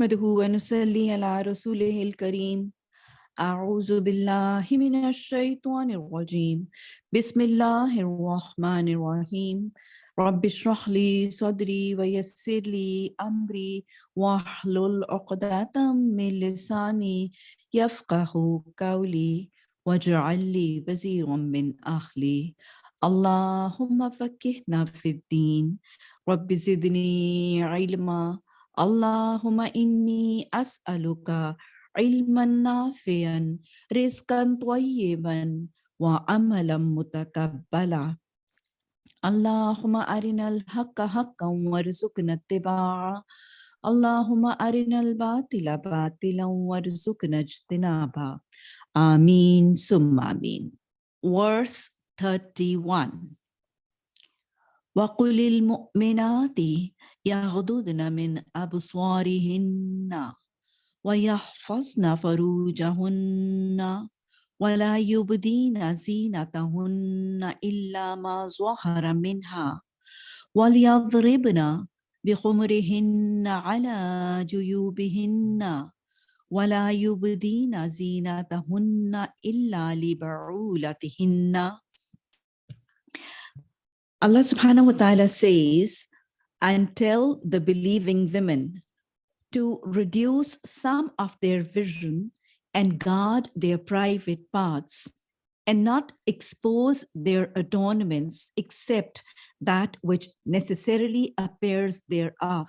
نحمده ونصلي على رسوله الكريم. أعوذ بالله من الشيطان الرجيم. بسم الله الرحمن الرحيم. رب اشرح لي صدري ويسر لي أمري واحلل عقدة من لساني يفقه قولي واجعل لي وزيرا من أهلي. اللهم فكهنا في الدين. رب زدني علما اللهم إني أسألك علما نافعا رزقا طيبا وعملا متقبلا. اللهم أرنا الحق حقا وارزقنا اتباعه. اللهم أرنا الباطل باطلا وارزقنا اجتنابا آمين ثم آمين. Verse 31 وقل المؤمنات يغضضن من أبصارهن ويحفظن فروجهن ولا يبدين زينتهن إلا ما ظهر منها وليضربن بخمرهن على جيوبهن ولا يبدين زينتهن إلا لبعولتهن. Subhanahu wa ta'ala says, and tell the believing women to reduce some of their vision and guard their private parts and not expose their adornments except that which necessarily appears thereof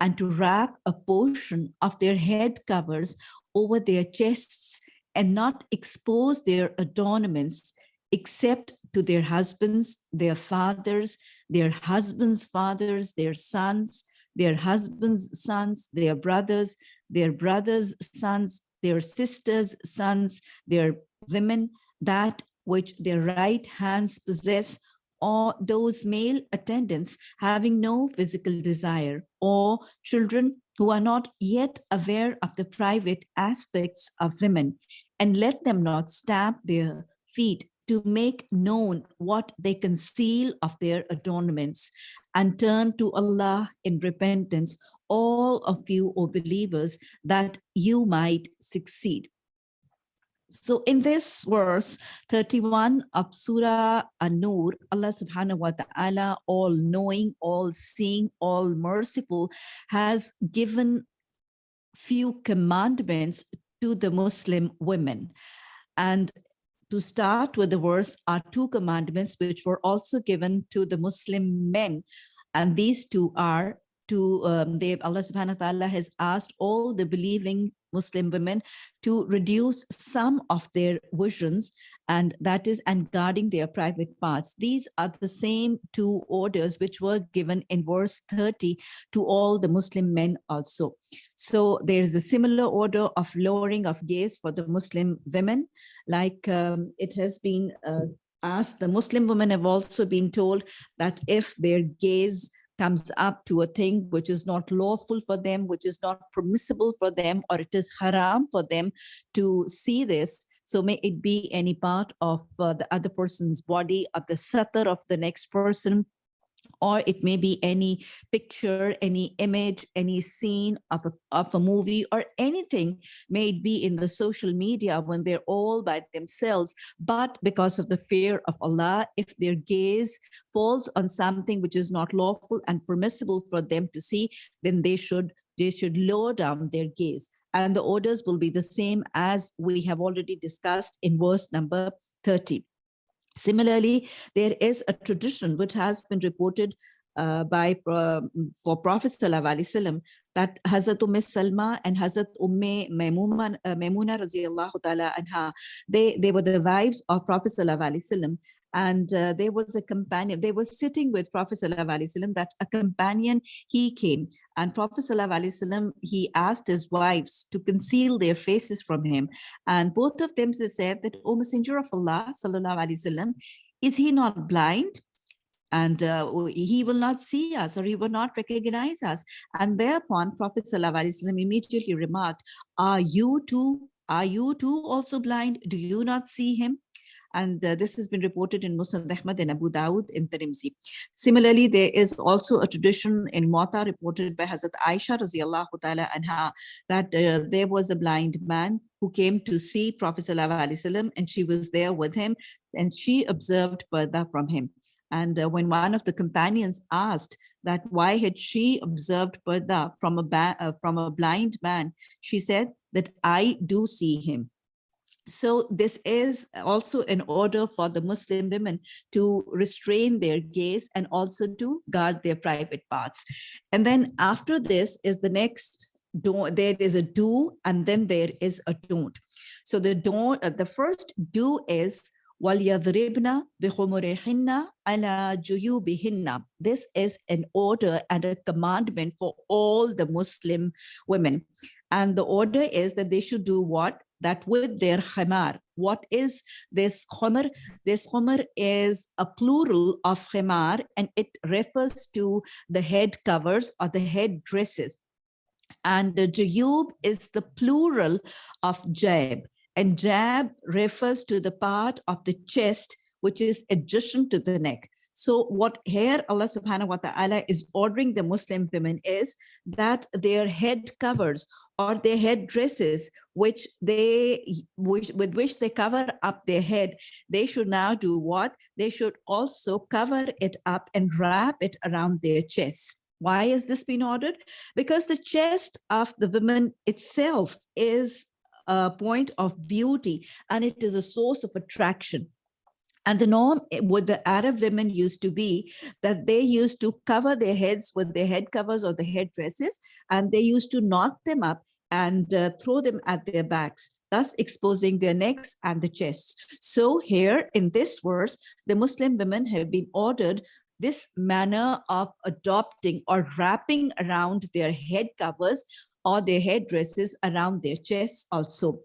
and to wrap a portion of their head covers over their chests and not expose their adornments except to their husbands, their fathers, their husbands' fathers, their sons, their husbands' sons, their brothers, their brothers' sons, their sisters' sons, their women, that which their right hands possess, or those male attendants having no physical desire, or children who are not yet aware of the private aspects of women, and let them not stamp their feet to make known what they conceal of their adornments and turn to Allah in repentance, all of you, O believers, that you might succeed. So in this verse 31 of Surah An-Nur, Allah subhanahu wa ta'ala, all knowing, all seeing, all merciful, has given few commandments to the Muslim women. And to start with the verse are two commandments which were also given to the Muslim men. And these two are to, um, they, Allah subhanahu wa ta'ala has asked all the believing Muslim women to reduce some of their visions and that is and guarding their private parts. These are the same two orders which were given in verse 30 to all the Muslim men also. So there's a similar order of lowering of gaze for the Muslim women, like um, it has been uh, asked, the Muslim women have also been told that if their gaze comes up to a thing which is not lawful for them, which is not permissible for them, or it is haram for them to see this. So may it be any part of uh, the other person's body, of the satar of the next person, or it may be any picture, any image, any scene of a, of a movie or anything may be in the social media when they're all by themselves. But because of the fear of Allah, if their gaze falls on something which is not lawful and permissible for them to see, then they should they should lower down their gaze. And the orders will be the same as we have already discussed in verse number 30. Similarly, there is a tradition which has been reported uh, by uh, for Prophet Sallallahu that Hazrat Umm Salma and Hazrat Umm Maimuna, uh, Maimuna anha, they, they were the wives of Prophet Sallallahu and uh, there was a companion they were sitting with prophet sallallahu that a companion he came. And prophet sallallahu he asked his wives to conceal their faces from him. And both of them said that o messenger of allah sallallahu is he not blind? And uh, he will not see us or he will not recognize us. And thereupon prophet sallallahu immediately remarked are you too are you too also blind? Do you not see him And uh, this has been reported in Musnad Ahmad and Abu Dawud in Tirmidhi. Similarly, there is also a tradition in Muwatta reported by Hazrat Aisha radiallahu ta'ala anha that uh, there was a blind man who came to see Prophet sallallahu and she was there with him and she observed parda from him. And uh, when one of the companions asked that why had she observed parda from a, uh, from a blind man, she said that I do see him So this is also an order for the Muslim women to restrain their gaze and also to guard their private parts. And then after this is the next do there is a do and then there is a don't. So the don't uh, the first do is وَلْيَضْرِبْنَ بِخُمُرِهِنَّ عَلَى جُيُوبِهِنَّ This is an order and a commandment for all the Muslim women. And the order is that they should do what? That with their khimar. What is this khimar? This khimar is a plural of khimar and it refers to the head covers or the head dresses. And the jayub is the plural of jab. And jab refers to the part of the chest, which is adjacent to the neck. So what here Allah subhanahu wa ta'ala is ordering the Muslim women is that their head covers or their head dresses, which they which, with which they cover up their head, they should now do what? They should also cover it up and wrap it around their chest. Why has this been ordered? Because the chest of the woman itself is a point of beauty and it is a source of attraction. And the norm eh, with the Arab women used to be that they used to cover their heads with their head covers or the headdresses, and they used to knot them up and uh, throw them at their backs, thus exposing their necks and the chests. So here in this verse, the Muslim women have been ordered this manner of adopting or wrapping around their head covers or their headdresses around their chests also.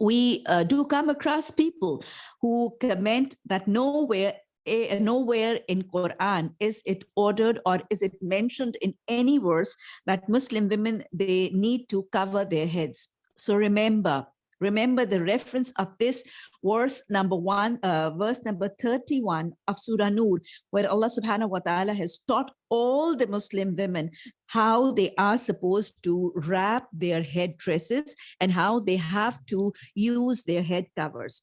We uh, do come across people who comment that nowhere eh, nowhere in Quran is it ordered or is it mentioned in any verse that Muslim women they need to cover their heads. So remember, Remember the reference of this verse number one, uh, verse number 31 of Surah Nur, where Allah subhanahu wa ta'ala has taught all the Muslim women how they are supposed to wrap their head dresses and how they have to use their head covers.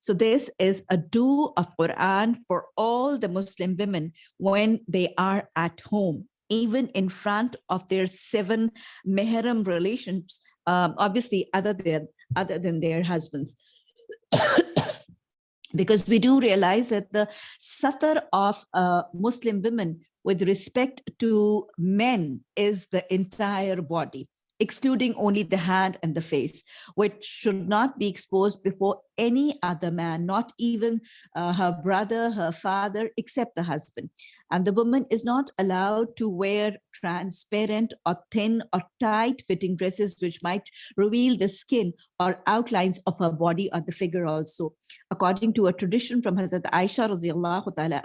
So this is a do of Quran for all the Muslim women when they are at home, even in front of their seven mehram relations, um, obviously other than other than their husbands. because we do realize that the satar of uh, Muslim women with respect to men is the entire body excluding only the hand and the face, which should not be exposed before any other man, not even uh, her brother, her father, except the husband. And the woman is not allowed to wear transparent or thin or tight fitting dresses, which might reveal the skin or outlines of her body or the figure also. According to a tradition from Hazrat Aisha radiallahu ta'ala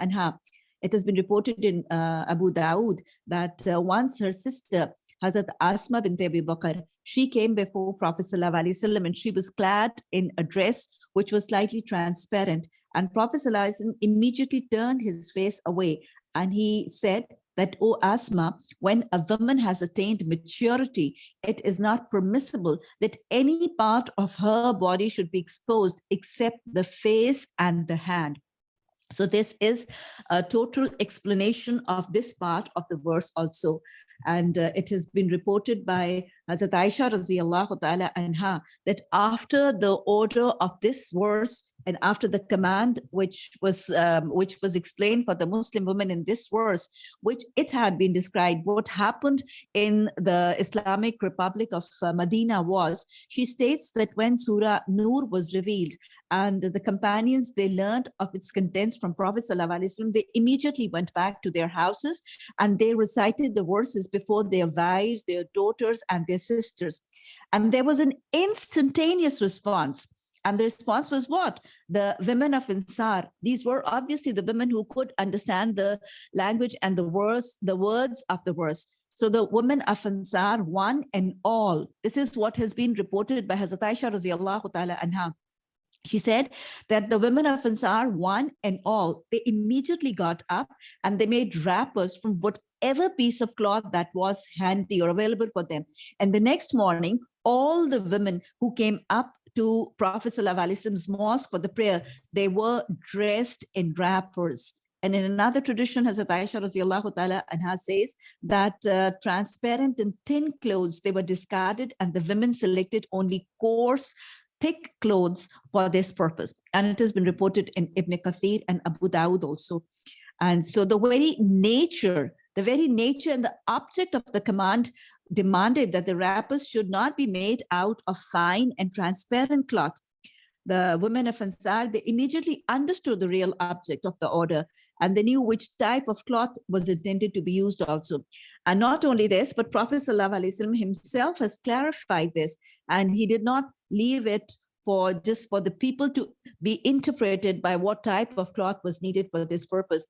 it has been reported in uh, Abu Dawood that uh, once her sister Hazrat Asma bint Abi Bakr, she came before Prophet ﷺ and she was clad in a dress which was slightly transparent. And Prophet ﷺ immediately turned his face away and he said that, O Asma, when a woman has attained maturity, it is not permissible that any part of her body should be exposed except the face and the hand. So this is a total explanation of this part of the verse also. And uh, it has been reported by Hazrat Aisha radiallahu ta'ala anha that after the order of this verse and after the command which was um, which was explained for the Muslim women in this verse, which it had been described, what happened in the Islamic Republic of uh, Medina was, she states that when Surah Nur was revealed, and the companions, they learned of its contents from Prophet ﷺ. They immediately went back to their houses and they recited the verses before their wives, their daughters, and their sisters. And there was an instantaneous response. And the response was what? The women of Ansar. These were obviously the women who could understand the language and the words, the words of the verse. So the women of Ansar, one and all, this is what has been reported by Hazrat Aisha radiallahu ta'ala anha She said that the women of Ansar, one and all, they immediately got up and they made wrappers from whatever piece of cloth that was handy or available for them. And the next morning, all the women who came up to Prophet Wasallam's mosque for the prayer, they were dressed in wrappers. And in another tradition, Hazrat Aisha radiallahu ta'ala anha says that uh, transparent and thin clothes, they were discarded and the women selected only coarse, thick clothes for this purpose. And it has been reported in Ibn Kathir and Abu Dawud also. And so the very nature, the very nature and the object of the command demanded that the wrappers should not be made out of fine and transparent cloth. The women of Ansar, they immediately understood the real object of the order and they knew which type of cloth was intended to be used also. And not only this, but Prophet ﷺ himself has clarified this, and he did not leave it for just for the people to be interpreted by what type of cloth was needed for this purpose.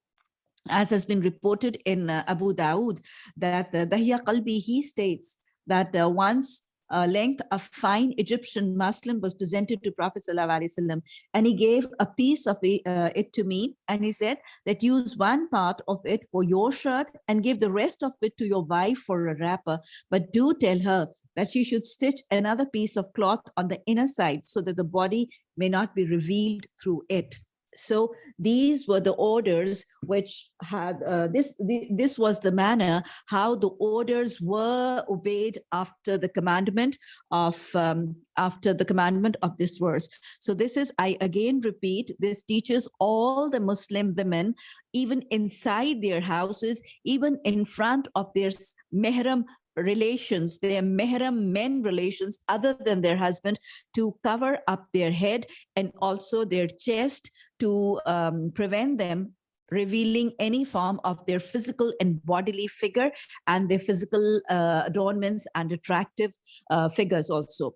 As has been reported in uh, Abu Dawood, that uh, Dahya Qalbi, he states that uh, once uh, length of fine Egyptian muslin was presented to Prophet ﷺ, and he gave a piece of uh, it to me and he said that use one part of it for your shirt and give the rest of it to your wife for a wrapper. But do tell her that she should stitch another piece of cloth on the inner side so that the body may not be revealed through it so these were the orders which had uh, this the, this was the manner how the orders were obeyed after the commandment of um, after the commandment of this verse. So this is i again repeat this teaches all the muslim women even inside their houses even in front of their mehram relations, their mehram men relations other than their husband to cover up their head and also their chest to um, prevent them revealing any form of their physical and bodily figure and their physical uh, adornments and attractive uh, figures also.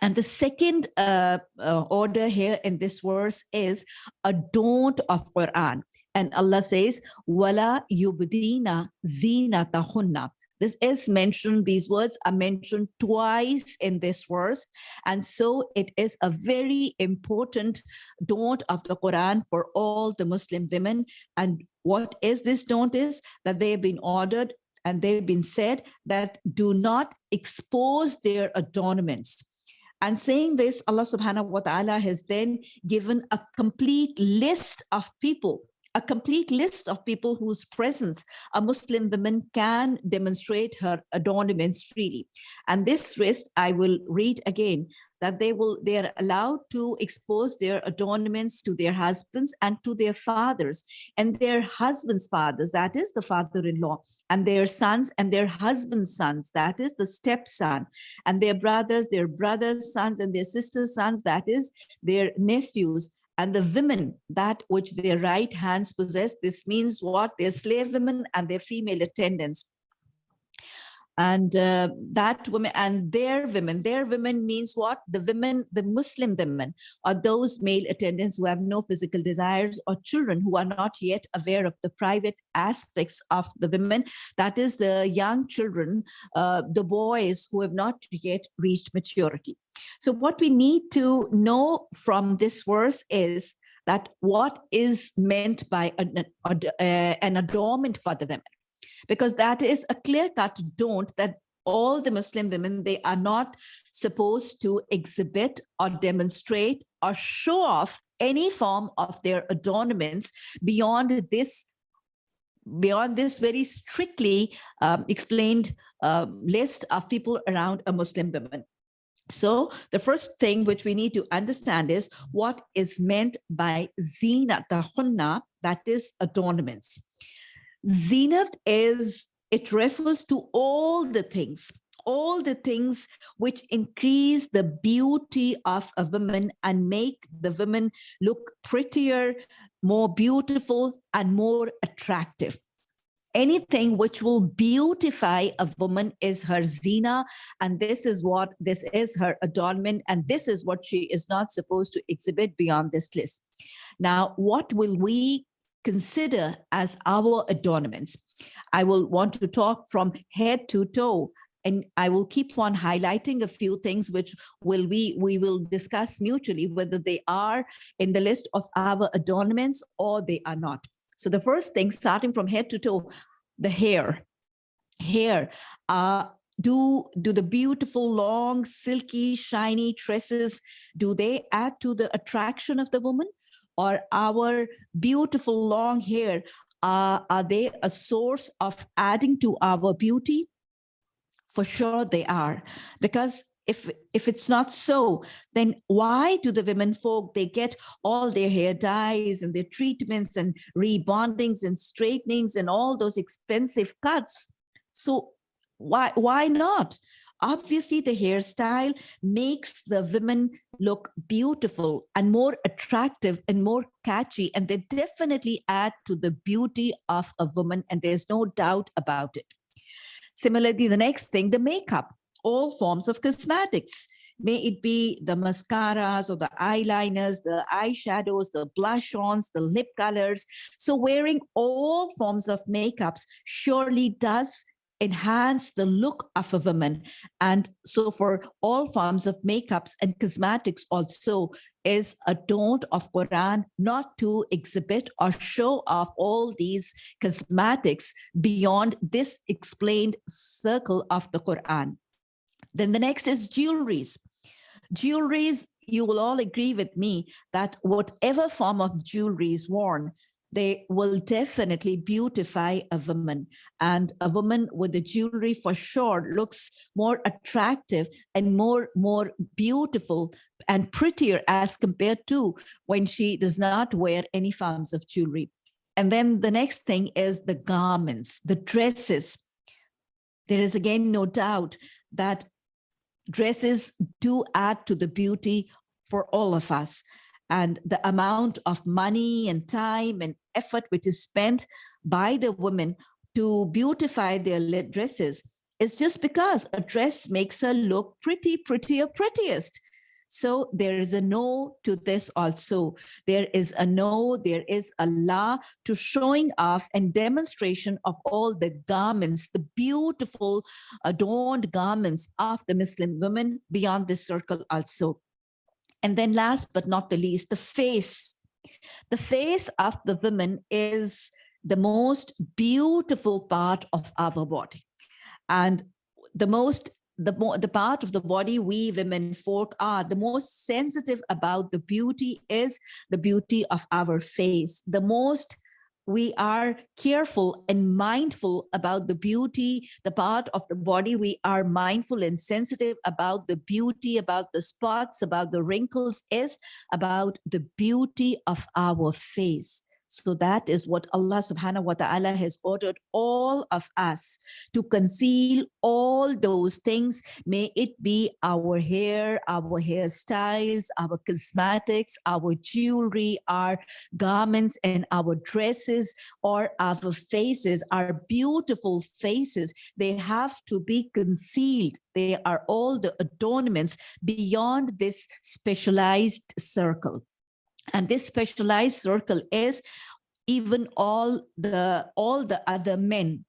And the second uh, uh, order here in this verse is a don't of Quran. And Allah says, "Wala yubdina zinatahunna." This is mentioned, these words are mentioned twice in this verse. And so it is a very important don't of the Quran for all the Muslim women. And what is this don't is that they have been ordered and they've been said that do not expose their adornments. And saying this, Allah subhanahu wa ta'ala has then given a complete list of people a complete list of people whose presence a Muslim woman can demonstrate her adornments freely. And this list I will read again that they will they are allowed to expose their adornments to their husbands and to their fathers and their husbands fathers that is the father-in-law and their sons and their husbands sons that is the stepson and their brothers their brothers sons and their sisters sons that is their nephews and the women that which their right hands possess this means what? Their slave women and their female attendants and uh, that women and their women their women means what? The women the muslim women are those male attendants who have no physical desires or children who are not yet aware of the private aspects of the women. That is the young children uh, the boys who have not yet reached maturity. So what we need to know from this verse is that what is meant by an, an adornment for the women because that is a clear-cut don't that all the Muslim women, they are not supposed to exhibit or demonstrate or show off any form of their adornments beyond this beyond this very strictly um, explained uh, list of people around a Muslim woman. So the first thing which we need to understand is what is meant by zina tahunna, that is adornments. Zenith is, it refers to all the things, all the things which increase the beauty of a woman and make the woman look prettier, more beautiful, and more attractive. Anything which will beautify a woman is her zina, and this is what this is her adornment, and this is what she is not supposed to exhibit beyond this list. Now, what will we consider as our adornments. I will want to talk from head to toe and I will keep on highlighting a few things which will we we will discuss mutually whether they are in the list of our adornments or they are not. So the first thing, starting from head to toe, the hair. Hair. Uh, do do the beautiful long silky shiny tresses do they add to the attraction of the woman or our beautiful long hair uh, are they a source of adding to our beauty? For sure they are. Because if if it's not so then why do the women folk they get all their hair dyes and their treatments and rebondings and straightenings and all those expensive cuts? So why why not obviously the hairstyle makes the women look beautiful and more attractive and more catchy and they definitely add to the beauty of a woman and there's no doubt about it. Similarly the next thing the makeup. All forms of cosmetics. May it be the mascaras or the eyeliners, the eyeshadows, the blush-ons, the lip colors. So wearing all forms of makeups surely does enhance the look of a woman. And so for all forms of makeups and cosmetics also is a don't of Quran not to exhibit or show off all these cosmetics beyond this explained circle of the Quran. Then the next is jewelries. Jewelries, you will all agree with me that whatever form of jewelry is worn, they will definitely beautify a woman. And a woman with the jewelry for sure looks more attractive and more more beautiful and prettier as compared to when she does not wear any forms of jewelry. And then the next thing is the garments the dresses. There is again no doubt that dresses do add to the beauty for all of us. And the amount of money and time and effort which is spent by the women to beautify their dresses is just because a dress makes her look pretty, prettier, prettiest. So there is a no to this also. There is a no, there is a la to showing off and demonstration of all the garments, the beautiful adorned garments of the Muslim women beyond this circle also. And then last but not the least, the face. The face of the woman is the most beautiful part of our body. And the most the more the part of the body we women folk are the most sensitive about the beauty is the beauty of our face the most we are careful and mindful about the beauty, the part of the body. We are mindful and sensitive about the beauty, about the spots, about the wrinkles, is about the beauty of our face. So that is what Allah subhanahu wa ta'ala has ordered all of us to conceal all those things. May it be our hair, our hairstyles, our cosmetics, our jewelry, our garments and our dresses or our faces, our beautiful faces. They have to be concealed. They are all the adornments beyond this specialized circle. And this specialized circle is even all the all the other men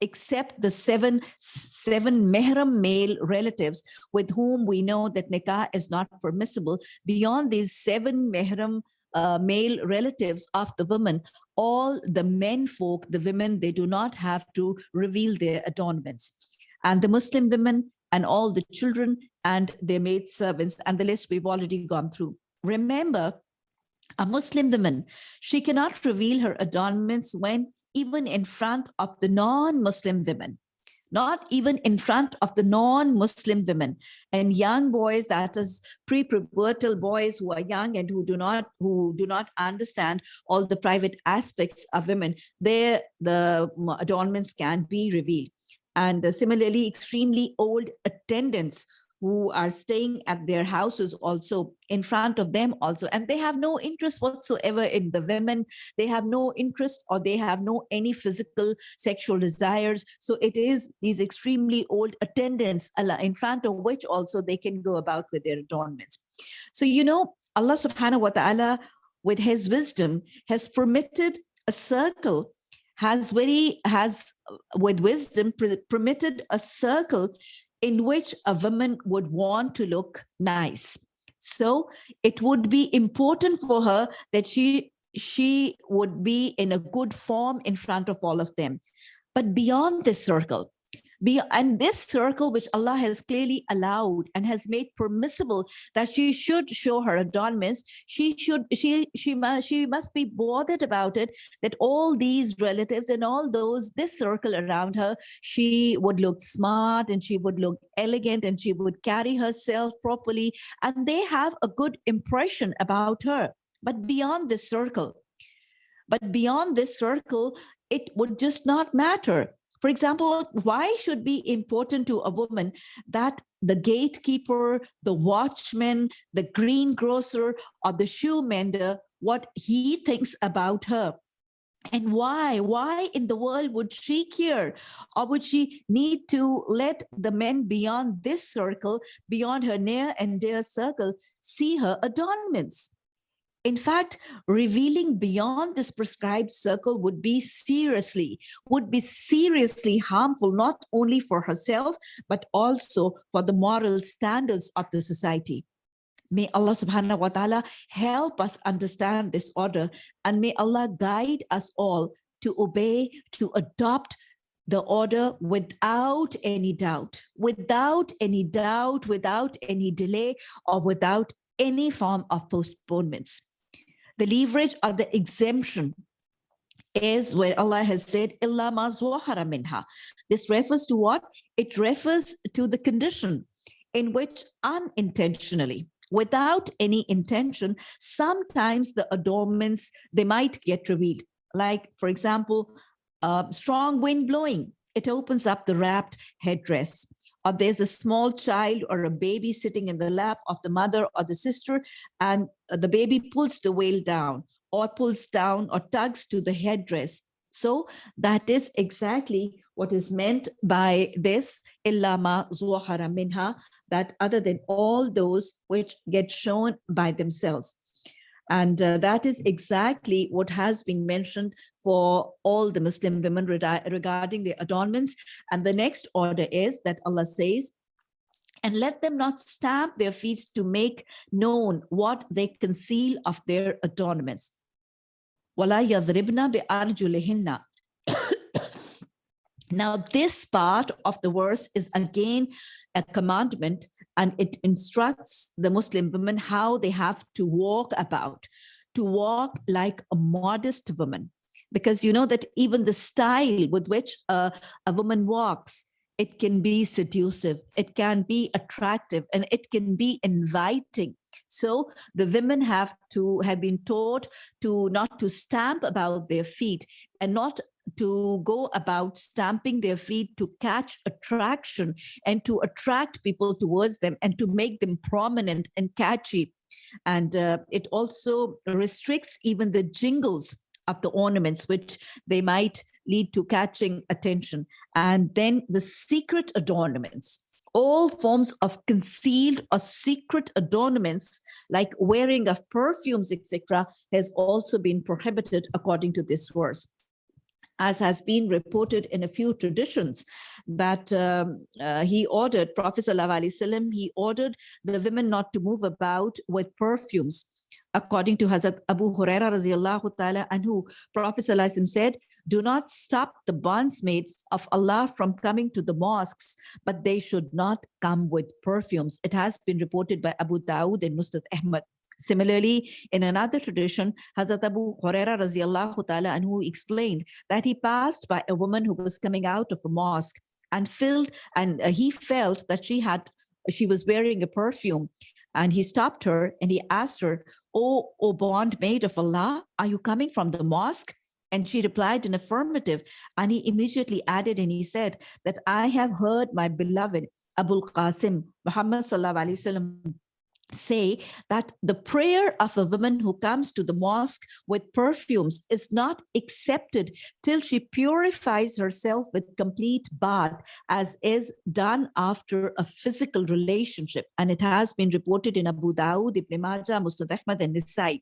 except the seven seven mehram male relatives with whom we know that nikah is not permissible. Beyond these seven mehram uh, male relatives of the woman all the men folk the women they do not have to reveal their adornments. And the muslim women and all the children and their maid servants and the list we've already gone through. Remember a Muslim woman, she cannot reveal her adornments when even in front of the non-Muslim women, not even in front of the non-Muslim women and young boys, that is pre-pubertal boys who are young and who do not who do not understand all the private aspects of women, there the adornments can be revealed. And similarly, extremely old attendants who are staying at their houses also in front of them also. And they have no interest whatsoever in the women. They have no interest or they have no any physical sexual desires. So it is these extremely old attendants in front of which also they can go about with their adornments. So you know allah subhanahu wa ta'ala with his wisdom has permitted a circle has very has with wisdom permitted a circle in which a woman would want to look nice. So it would be important for her that she she would be in a good form in front of all of them. But beyond this circle be, and this circle, which Allah has clearly allowed and has made permissible that she should show her adornments, she should, she, she, must, she must be bothered about it, that all these relatives and all those, this circle around her, she would look smart and she would look elegant and she would carry herself properly. And they have a good impression about her. But beyond this circle, but beyond this circle, it would just not matter for example, why should be important to a woman that the gatekeeper, the watchman, the greengrocer, or the shoe mender, what he thinks about her? And why? Why in the world would she care? Or would she need to let the men beyond this circle, beyond her near and dear circle, see her adornments? In fact, revealing beyond this prescribed circle would be seriously, would be seriously harmful, not only for herself, but also for the moral standards of the society. May Allah subhanahu wa ta'ala help us understand this order and may Allah guide us all to obey, to adopt the order without any doubt, without any doubt, without any delay, or without any form of postponements. The leverage or the exemption is where Allah has said, Illa minha. This refers to what? It refers to the condition in which unintentionally, without any intention, sometimes the adornments, they might get revealed. Like, for example, uh, strong wind blowing, it opens up the wrapped headdress. Or there's a small child or a baby sitting in the lap of the mother or the sister, and uh, the baby pulls the veil down or pulls down or tugs to the headdress. So that is exactly what is meant by this illama zuhara minha, that other than all those which get shown by themselves. And uh, that is exactly what has been mentioned for all the Muslim women regarding their adornments. And the next order is that Allah says, and let them not stamp their feet to make known what they conceal of their adornments. Now, this part of the verse is again a commandment and it instructs the Muslim women how they have to walk about, to walk like a modest woman. Because you know that even the style with which a, a woman walks, it can be seductive, it can be attractive, and it can be inviting. So the women have to have been taught to not to stamp about their feet and not to go about stamping their feet to catch attraction and to attract people towards them and to make them prominent and catchy. And uh, it also restricts even the jingles of the ornaments, which they might lead to catching attention. And then the secret adornments, all forms of concealed or secret adornments like wearing of perfumes, etc., has also been prohibited according to this verse as has been reported in a few traditions, that um, uh, he ordered, Prophet ﷺ, he ordered the women not to move about with perfumes. According to Hazrat Abu Huraira radiallahu ta'ala anhu, Prophet ﷺ said, do not stop the bondsmaids of Allah from coming to the mosques, but they should not come with perfumes. It has been reported by Abu Dawud and Musnad Ahmad. Similarly, in another tradition, Hazrat Abu Huraira radiallahu ta'ala anhu explained that he passed by a woman who was coming out of a mosque and filled and uh, he felt that she had she was wearing a perfume and he stopped her and he asked her, Oh, oh bondmaid of Allah, are you coming from the mosque? And she replied in affirmative. And he immediately added and he said that I have heard my beloved Abul Qasim, Muhammad Sallallahu Alaihi Wasallam say that the prayer of a woman who comes to the mosque with perfumes is not accepted till she purifies herself with complete bath as is done after a physical relationship and it has been reported in Abu Dawud, Ibn Majah, Musnad Ahmad and Nasai.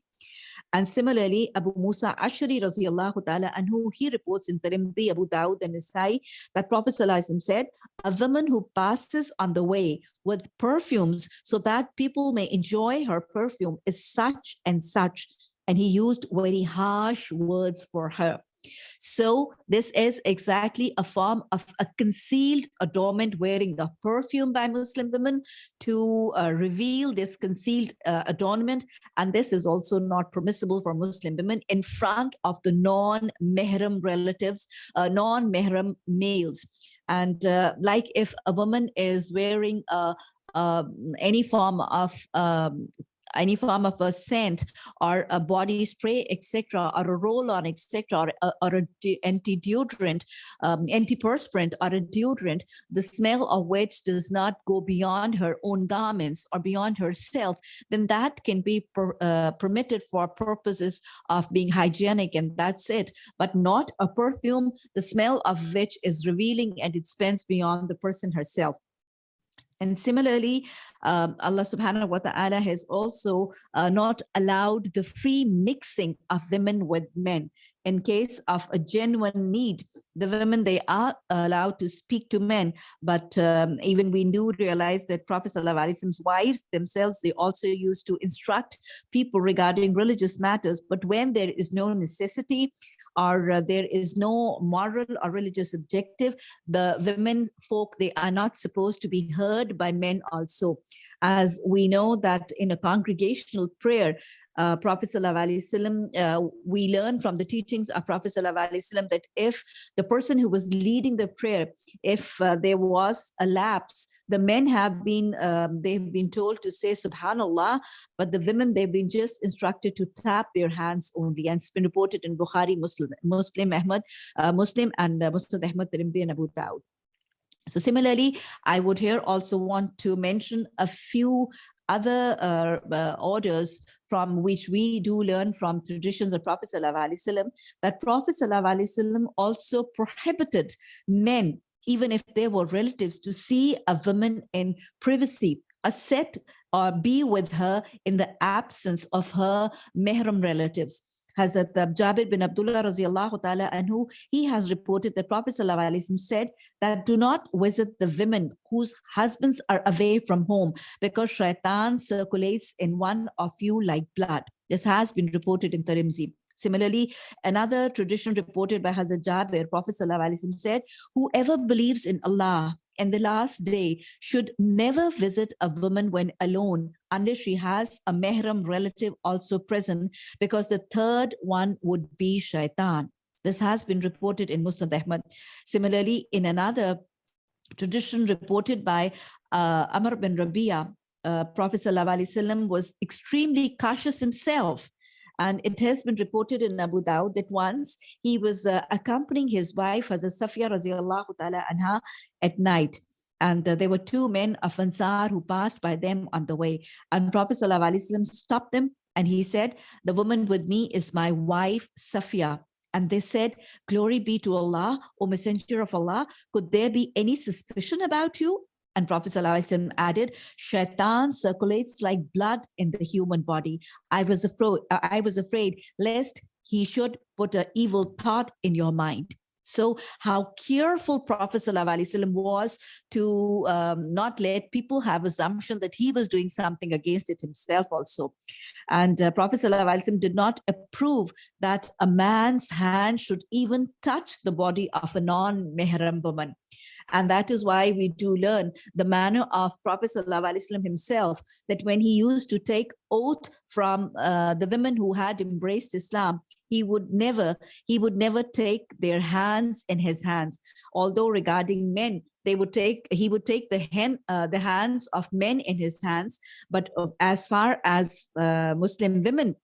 And similarly, Abu Musa Ashari radiallahu ta'ala anhu, he reports in Tirmidhi, Abu Dawud and Nasai that Prophet said, a woman who passes on the way with perfumes so that people may enjoy her perfume is such and such. And he used very harsh words for her. So this is exactly a form of a concealed adornment wearing a perfume by Muslim women to uh, reveal this concealed uh, adornment. And this is also not permissible for Muslim women in front of the non-mehram relatives, uh, non-mehram males. And uh, like if a woman is wearing a um, any form of um, any form of a scent or a body spray, etc., or a roll-on, etc., or, or a anti-deodorant, um, antiperspirant, or a deodorant, the smell of which does not go beyond her own garments or beyond herself, then that can be per, uh, permitted for purposes of being hygienic, and that's it. But not a perfume, the smell of which is revealing and it spends beyond the person herself. And similarly, um, Allah subhanahu wa ta'ala has also uh, not allowed the free mixing of women with men. In case of a genuine need, the women, they are allowed to speak to men. But um, even we do realize that Prophet Wasallam's wives themselves, they also used to instruct people regarding religious matters. But when there is no necessity, or uh, there is no moral or religious objective, the women folk, they are not supposed to be heard by men also. As we know that in a congregational prayer, uh, Prophet Wasallam, uh, we learn from the teachings of Prophet Wasallam that if the person who was leading the prayer, if uh, there was a lapse, the men have been, um, they've been told to say Subhanallah, but the women, they've been just instructed to tap their hands only. And it's been reported in Bukhari, Muslim, Musnad Ahmad, uh, Muslim and uh, Musnad Ahmad, Tirmidhi and Abu Dawud. So similarly, I would here also want to mention a few other uh, uh, orders from which we do learn from traditions of Prophet ﷺ, that Prophet ﷺ also prohibited men, even if they were relatives, to see a woman in privacy, a set or be with her in the absence of her mehram relatives. Hazrat Jabir bin Abdullah radiallahu ta'ala anhu, he has reported that Prophet said that do not visit the women whose husbands are away from home because shaitan circulates in one of you like blood. This has been reported in Tirmidhi. Similarly, another tradition reported by Hazrat Jabir, Prophet said, whoever believes in Allah and the last day should never visit a woman when alone unless she has a mehram relative also present because the third one would be shaitan. This has been reported in Musnad Ahmad. Similarly, in another tradition reported by uh, Amr bin Rabia, uh, Prophet ﷺ was extremely cautious himself and it has been reported in Abu Dawud that once he was uh, accompanying his wife as a Safiya radiallahu ta'ala anha at night. And uh, there were two men of Ansar who passed by them on the way. And Prophet ﷺ stopped them and he said, the woman with me is my wife, Safiya. And they said, glory be to Allah, O messenger of Allah, could there be any suspicion about you? And Prophet ﷺ added, Shaitan circulates like blood in the human body. I was afraid, I was afraid lest he should put an evil thought in your mind. So how careful Prophet ﷺ was to um, not let people have assumption that he was doing something against it himself also. And uh, Prophet ﷺ did not approve that a man's hand should even touch the body of a non-mehram woman. And that is why we do learn the manner of Prophet ﷺ himself, that when he used to take oath from uh, the women who had embraced Islam, he would never, he would never take their hands in his hands. Although regarding men, they would take, he would take the, hand, uh, the hands of men in his hands. But uh, as far as uh, Muslim women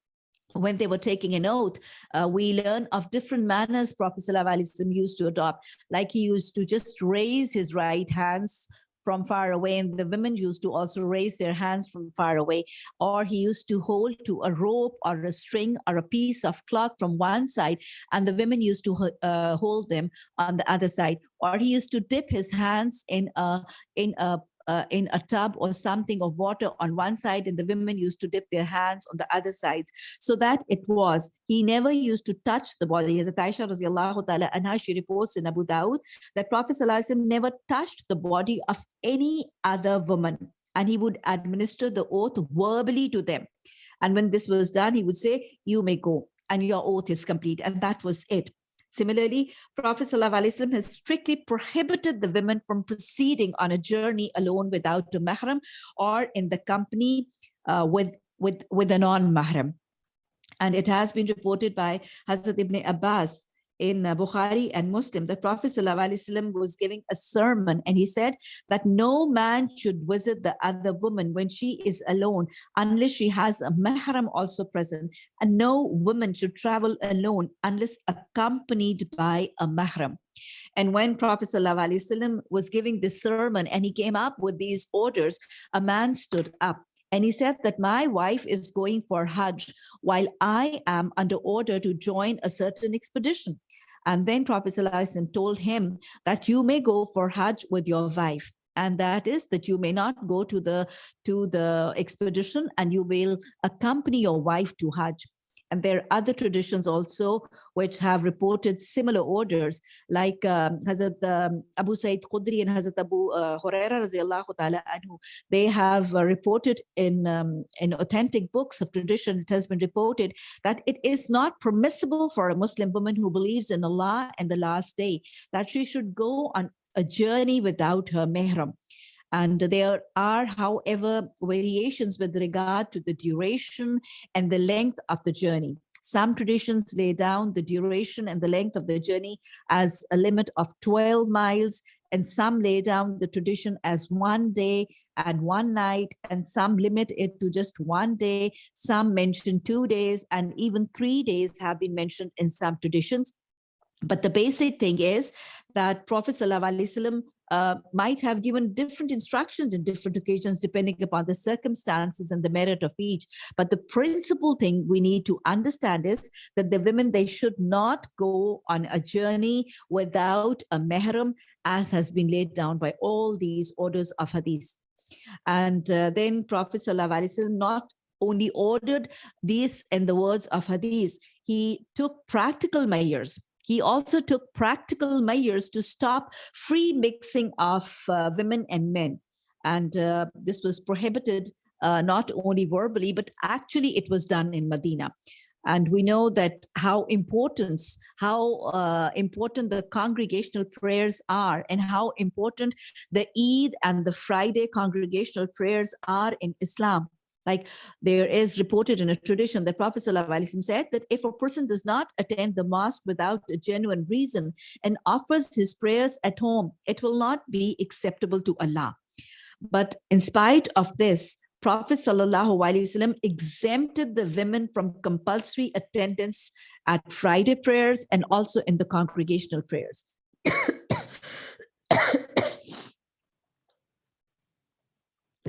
when they were taking an oath, uh, we learn of different manners Prophet ﷺ used to adopt. Like he used to just raise his right hands from far away and the women used to also raise their hands from far away or he used to hold to a rope or a string or a piece of cloth from one side and the women used to uh, hold them on the other side or he used to dip his hands in a in a uh, in a tub or something of water on one side and the women used to dip their hands on the other sides. So that it was. He never used to touch the body. As Aisha radiallahu ta'ala anha she reports in Abu Dawud that Prophet never touched the body of any other woman and he would administer the oath verbally to them. And when this was done he would say you may go and your oath is complete. And that was it Similarly, Prophet ﷺ has strictly prohibited the women from proceeding on a journey alone without a mahram or in the company uh, with, with, with a non-mahram. And it has been reported by Hazrat ibn Abbas in uh, Bukhari and Muslim, the Prophet ﷺ was giving a sermon and he said that no man should visit the other woman when she is alone unless she has a mahram also present and no woman should travel alone unless accompanied by a mahram. And when Prophet ﷺ was giving this sermon and he came up with these orders, a man stood up and he said that my wife is going for Hajj while I am under order to join a certain expedition. And then Prophet ﷺ told him that you may go for Hajj with your wife. And that is that you may not go to the to the expedition and you will accompany your wife to Hajj. And there are other traditions also which have reported similar orders, like um, Hazrat um, Abu Sa'id Khudri and Hazrat Abu uh, anhu. They have uh, reported in, um, in authentic books of tradition, it has been reported that it is not permissible for a Muslim woman who believes in Allah and the last day, that she should go on a journey without her mehram. And there are, however, variations with regard to the duration and the length of the journey. Some traditions lay down the duration and the length of the journey as a limit of 12 miles, and some lay down the tradition as one day and one night, and some limit it to just one day. Some mention two days, and even three days have been mentioned in some traditions. But the basic thing is that Prophet ﷺ uh, might have given different instructions in different occasions depending upon the circumstances and the merit of each. But the principal thing we need to understand is that the women, they should not go on a journey without a mehram as has been laid down by all these orders of hadith. And uh, then Prophet ﷺ not only ordered these in the words of hadith, he took practical measures he also took practical measures to stop free mixing of uh, women and men. And uh, this was prohibited uh, not only verbally, but actually it was done in Medina. And we know that how important, how uh, important the congregational prayers are and how important the Eid and the Friday congregational prayers are in Islam. Like there is reported in a tradition that Prophet ﷺ said that if a person does not attend the mosque without a genuine reason and offers his prayers at home, it will not be acceptable to Allah. But in spite of this, Prophet ﷺ exempted the women from compulsory attendance at Friday prayers and also in the congregational prayers.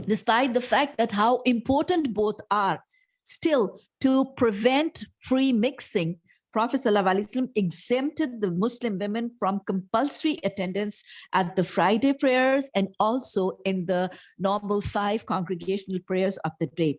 despite the fact that how important both are, still to prevent free mixing, Prophet ﷺ exempted the Muslim women from compulsory attendance at the Friday prayers and also in the normal five congregational prayers of the day.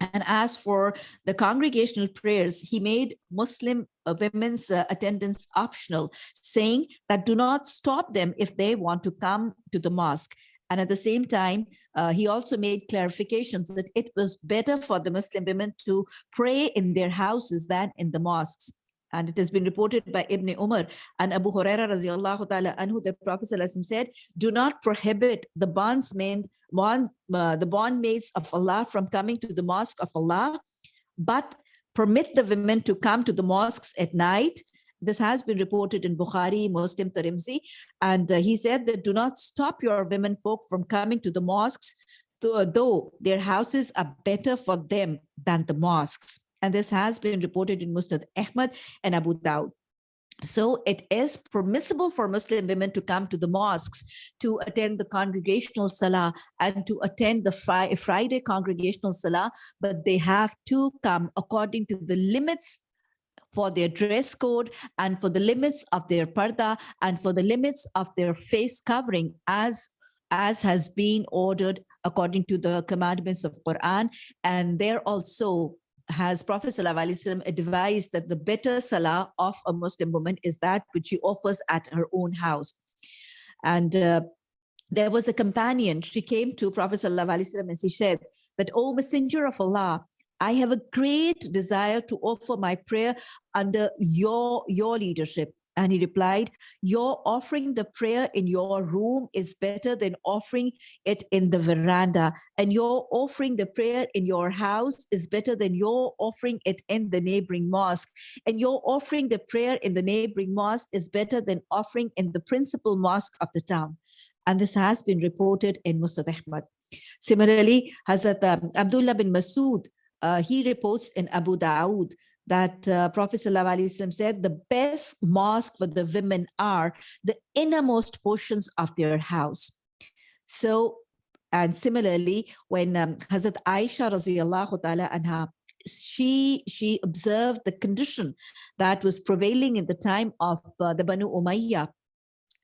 And as for the congregational prayers, he made Muslim uh, women's uh, attendance optional, saying that do not stop them if they want to come to the mosque. And at the same time, uh, he also made clarifications that it was better for the Muslim women to pray in their houses than in the mosques. And it has been reported by Ibn Umar and Abu Huraira radiallahu ta'ala anhu, the Prophet said, do not prohibit the bondsmen, bonds, uh, the bondmaids of Allah from coming to the mosque of Allah, but permit the women to come to the mosques at night this has been reported in Bukhari, Muslim, Tirmidhi, and uh, he said that do not stop your women folk from coming to the mosques, though their houses are better for them than the mosques. And this has been reported in Musnad Ahmad and Abu Dawud. So it is permissible for Muslim women to come to the mosques to attend the congregational salah and to attend the Friday congregational salah, but they have to come according to the limits for their dress code and for the limits of their parda and for the limits of their face covering as as has been ordered according to the commandments of Quran. And there also has Prophet ﷺ advised that the better salah of a Muslim woman is that which she offers at her own house. And uh, there was a companion, she came to Prophet ﷺ and she said that, O Messenger of Allah, I have a great desire to offer my prayer under your, your leadership. And he replied, your offering the prayer in your room is better than offering it in the veranda. And your offering the prayer in your house is better than your offering it in the neighboring mosque. And your offering the prayer in the neighboring mosque is better than offering in the principal mosque of the town. And this has been reported in Musnad Ahmad. Similarly, Hazrat um, Abdullah bin Masood, he reports in Abu Dawood that uh, Prophet ﷺ said the best mosque for the women are the innermost portions of their house. So, and similarly, when um, Hazrat Aisha radiallahu ta'ala anha, she, she observed the condition that was prevailing in the time of uh, the Banu Umayyah.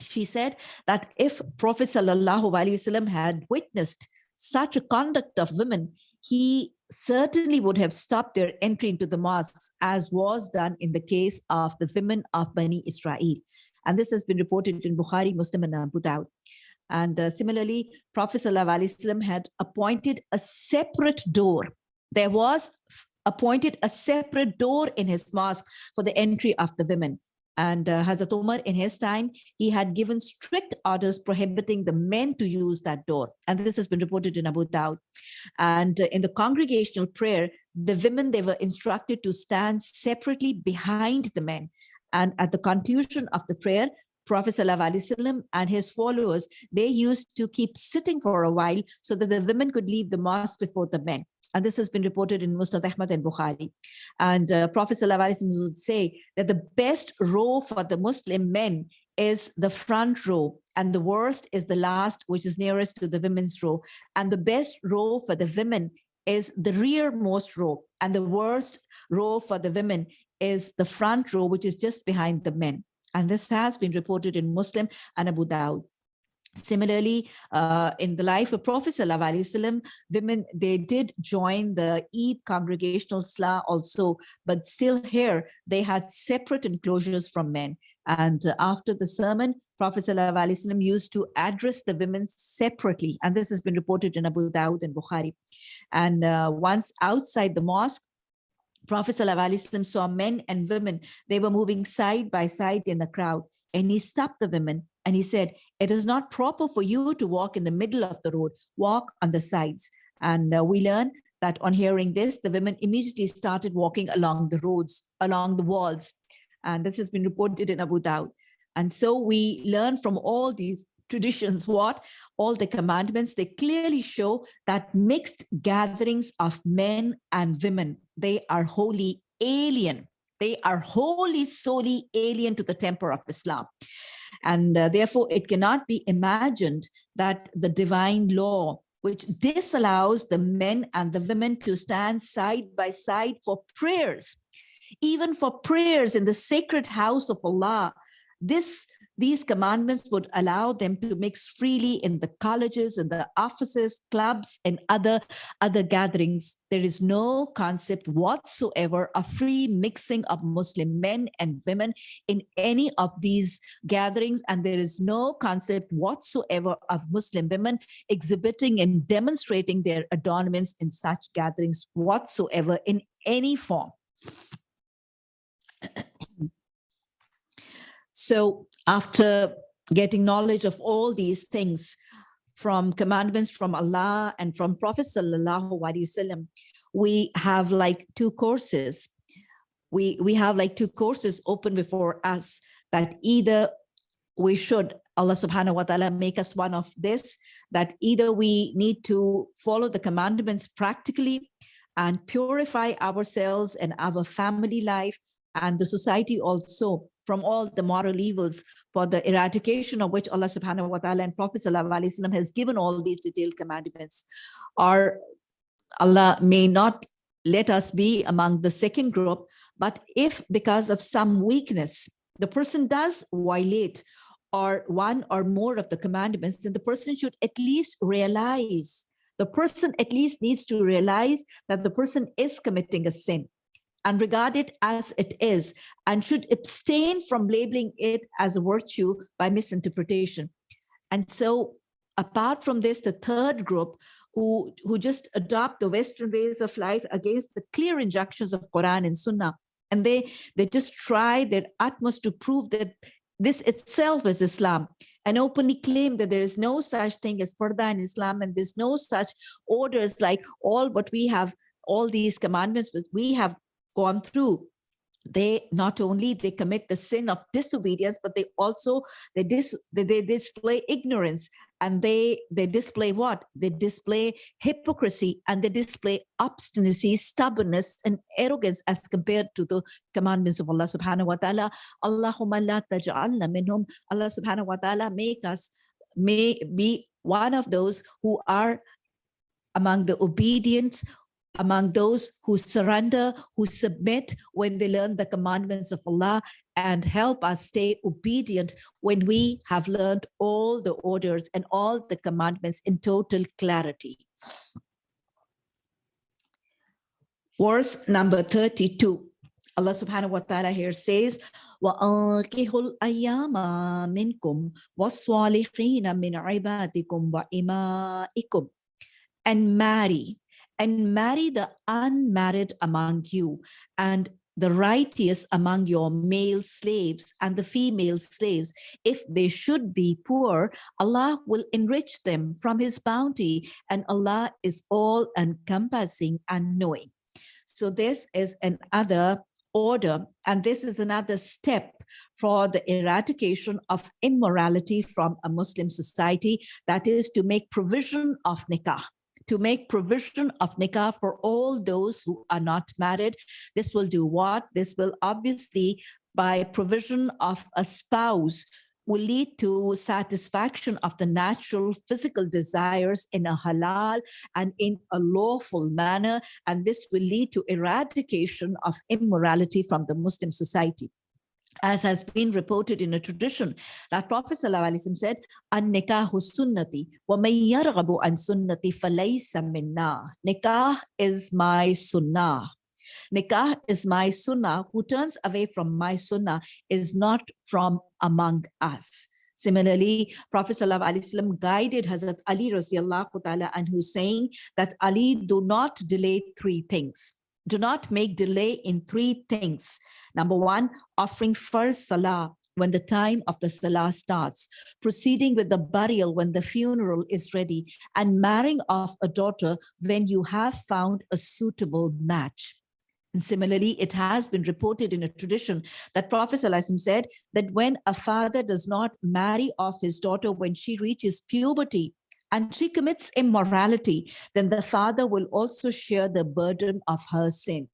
She said that if Prophet wasallam had witnessed such a conduct of women, he certainly would have stopped their entry into the mosques as was done in the case of the women of Bani Israel. And this has been reported in Bukhari, Muslim and Abu Dawud. And uh, similarly, Prophet ﷺ had appointed a separate door. There was appointed a separate door in his mosque for the entry of the women. And uh, Hazrat Umar, in his time, he had given strict orders prohibiting the men to use that door. And this has been reported in Abu Dawud. And uh, in the congregational prayer, the women, they were instructed to stand separately behind the men. And at the conclusion of the prayer, Prophet ﷺ and his followers, they used to keep sitting for a while so that the women could leave the mosque before the men. And this has been reported in Musnad Ahmad and Bukhari. And uh, Prophet would say that the best row for the Muslim men is the front row and the worst is the last, which is nearest to the women's row. And the best row for the women is the rearmost row and the worst row for the women is the front row, which is just behind the men. And this has been reported in Muslim and Abu Dawud. Similarly, uh, in the life of Prophet Wasallam, women, they did join the Eid congregational Salah also, but still here, they had separate enclosures from men. And uh, after the sermon, Prophet Wasallam used to address the women separately. And this has been reported in Abu Dawud and Bukhari. And uh, once outside the mosque, Prophet ﷺ saw men and women, they were moving side by side in the crowd. And he stopped the women and he said, it is not proper for you to walk in the middle of the road, walk on the sides. And uh, we learn that on hearing this, the women immediately started walking along the roads, along the walls. And this has been reported in Abu Dawud. And so we learn from all these traditions what all the commandments they clearly show that mixed gatherings of men and women they are wholly alien they are wholly solely alien to the temper of islam and uh, therefore, it cannot be imagined that the divine law, which disallows the men and the women to stand side by side for prayers, even for prayers in the sacred house of Allah, this these commandments would allow them to mix freely in the colleges and the offices, clubs, and other, other gatherings. There is no concept whatsoever of free mixing of Muslim men and women in any of these gatherings. And there is no concept whatsoever of Muslim women exhibiting and demonstrating their adornments in such gatherings whatsoever in any form. So after getting knowledge of all these things from commandments from Allah and from Prophet Sallallahu Alaihi Wasallam, we have like two courses. We, we have like two courses open before us that either we should, Allah subhanahu wa ta'ala make us one of this, that either we need to follow the commandments practically and purify ourselves and our family life and the society also from all the moral evils for the eradication of which Allah subhanahu wa ta'ala and Prophet sallallahu has given all these detailed commandments. Or Allah may not let us be among the second group, but if because of some weakness, the person does violate or one or more of the commandments, then the person should at least realize, the person at least needs to realize that the person is committing a sin and regard it as it is and should abstain from labeling it as a virtue by misinterpretation. And so apart from this, the third group who, who just adopt the Western ways of life against the clear injunctions of Quran and Sunnah. And they, they just try their utmost to prove that this itself is Islam and openly claim that there is no such thing as Parda in Islam and there's no such orders like all what we have, all these commandments but we have gone through. They not only they commit the sin of disobedience but they also they dis they, they display ignorance. And they they display what? They display hypocrisy and they display obstinacy stubbornness and arrogance as compared to the commandments of allah subhanahu wa ta'ala. Allahumma la taj'alna minhum. Allah subhanahu wa ta'ala make us may be one of those who are among the obedient among those who surrender, who submit when they learn the commandments of Allah and help us stay obedient when we have learned all the orders and all the commandments in total clarity. Verse number 32. Allah subhanahu wa ta'ala here says, وَأَنْكِهُ الْأَيَّامَ مِنْكُمْ وَالصَّالِحِينَ مِنْ عِبَادِكُمْ وَإِمَائِكُمْ And marry and marry the unmarried among you and the righteous among your male slaves and the female slaves. If they should be poor, Allah will enrich them from his bounty and Allah is all encompassing and knowing. So this is another order and this is another step for the eradication of immorality from a Muslim society that is to make provision of nikah to make provision of nikah for all those who are not married. This will do what? This will obviously, by provision of a spouse, will lead to satisfaction of the natural physical desires in a halal and in a lawful manner. And this will lead to eradication of immorality from the Muslim society as has been reported in a tradition that Prophet ﷺ said, An-nikahu sunnati wa yarghabu an sunnati falaysa minna. Nikah is my sunnah. Nikah is my sunnah. Who turns away from my sunnah is not from among us. Similarly, Prophet ﷺ guided Hazrat Ali and who's saying that Ali do not delay three things. Do not make delay in three things. Number one, offering first salah when the time of the salah starts, proceeding with the burial when the funeral is ready, and marrying off a daughter when you have found a suitable match. And similarly, it has been reported in a tradition that Prophet said that when a father does not marry off his daughter when she reaches puberty, and she commits immorality, then the father will also share the burden of her sin.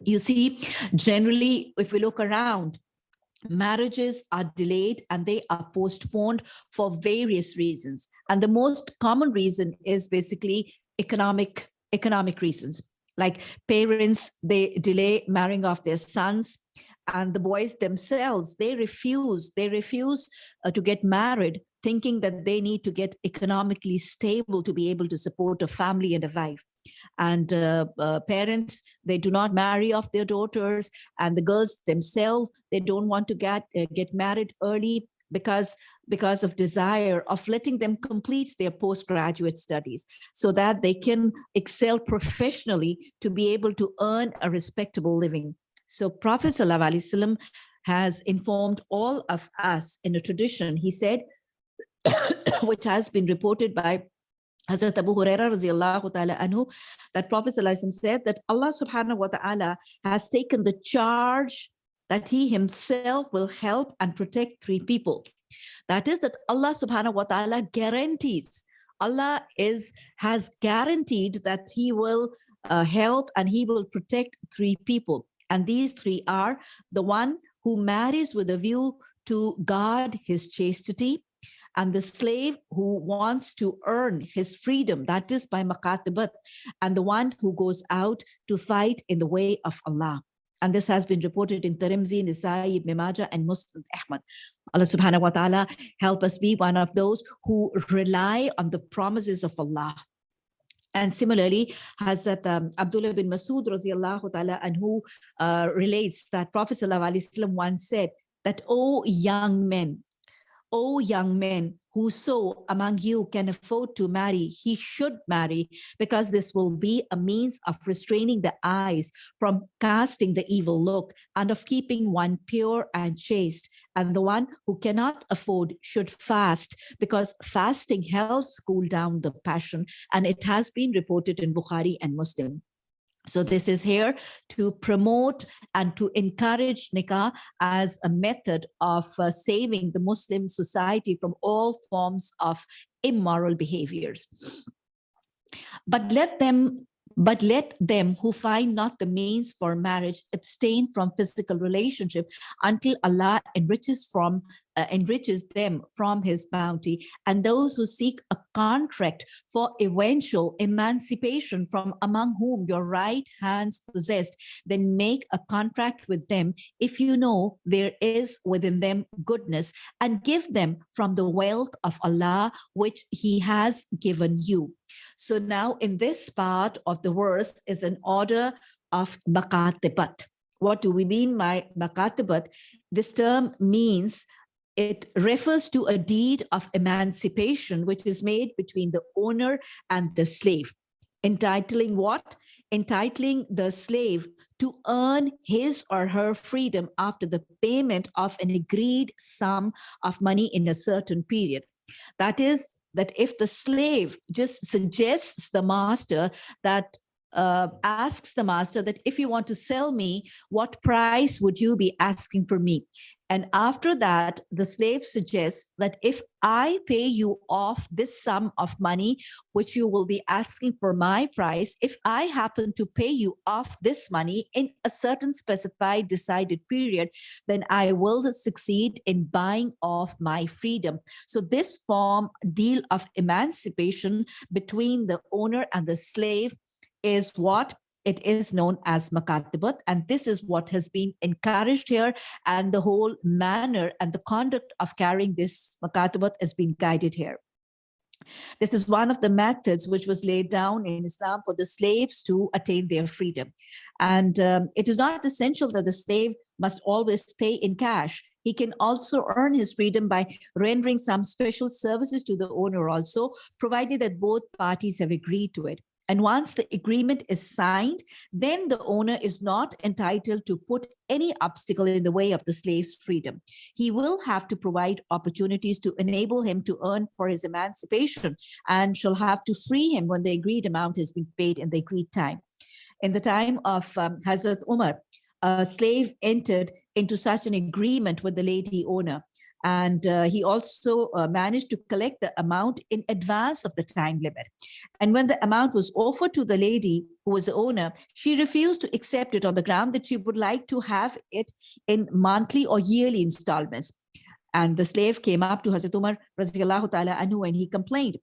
you see, generally, if we look around, marriages are delayed and they are postponed for various reasons. And the most common reason is basically economic, economic reasons. Like parents, they delay marrying off their sons and the boys themselves, they refuse, they refuse uh, to get married, thinking that they need to get economically stable to be able to support a family and a wife. And uh, uh, parents, they do not marry off their daughters and the girls themselves, they don't want to get, uh, get married early because because of desire of letting them complete their postgraduate studies so that they can excel professionally to be able to earn a respectable living so Prophet ﷺ has informed all of us in a tradition. He said, which has been reported by Hazrat Abu Huraira anhu, that Prophet ﷺ said that Allah subhanahu wa ta'ala has taken the charge that he himself will help and protect three people. That is that Allah subhanahu wa ta'ala guarantees, Allah is has guaranteed that he will uh, help and he will protect three people. And these three are the one who marries with a view to guard his chastity, and the slave who wants to earn his freedom, that is by makatibat, and the one who goes out to fight in the way of Allah. And this has been reported in Tirmidhi, Nasai, Ibn Majah, and Musnad Ahmad. Allah subhanahu wa ta'ala help us be one of those who rely on the promises of Allah. And similarly, Hazrat um, Abdullah bin Masud ta'ala anhu uh, relates that Prophet sallallahu once said that, oh young men, oh young men, whoso among you can afford to marry, he should marry, because this will be a means of restraining the eyes from casting the evil look and of keeping one pure and chaste. And the one who cannot afford should fast, because fasting helps cool down the passion. And it has been reported in Bukhari and Muslim. So this is here to promote and to encourage nikah as a method of uh, saving the Muslim society from all forms of immoral behaviors. But let them but let them who find not the means for marriage abstain from physical relationship until Allah enriches from uh, enriches them from his bounty and those who seek a contract for eventual emancipation from among whom your right hands possessed then make a contract with them if you know there is within them goodness and give them from the wealth of Allah which he has given you so now in this part of the verse is an order of makatibat. What do we mean by makatibat? This term means it refers to a deed of emancipation which is made between the owner and the slave. Entitling what? Entitling the slave to earn his or her freedom after the payment of an agreed sum of money in a certain period. That is, that if the slave just suggests the master that uh, asks the master that if you want to sell me, what price would you be asking for me? And after that, the slave suggests that if I pay you off this sum of money, which you will be asking for my price, if I happen to pay you off this money in a certain specified decided period, then I will succeed in buying off my freedom. So this form deal of emancipation between the owner and the slave is what it is known as makatibat and this is what has been encouraged here and the whole manner and the conduct of carrying this makatibat has been guided here this is one of the methods which was laid down in Islam for the slaves to attain their freedom. And um, it is not essential that the slave must always pay in cash. He can also earn his freedom by rendering some special services to the owner also, provided that both parties have agreed to it. And once the agreement is signed, then the owner is not entitled to put any obstacle in the way of the slave's freedom. He will have to provide opportunities to enable him to earn for his emancipation and shall have to free him when the agreed amount has been paid in the agreed time. In the time of um, Hazrat Umar, a slave entered into such an agreement with the lady owner and uh, he also uh, managed to collect the amount in advance of the time limit. And when the amount was offered to the lady who was the owner, she refused to accept it on the ground that she would like to have it in monthly or yearly installments. And the slave came up to Hazrat Umar ta'ala anhu and he complained.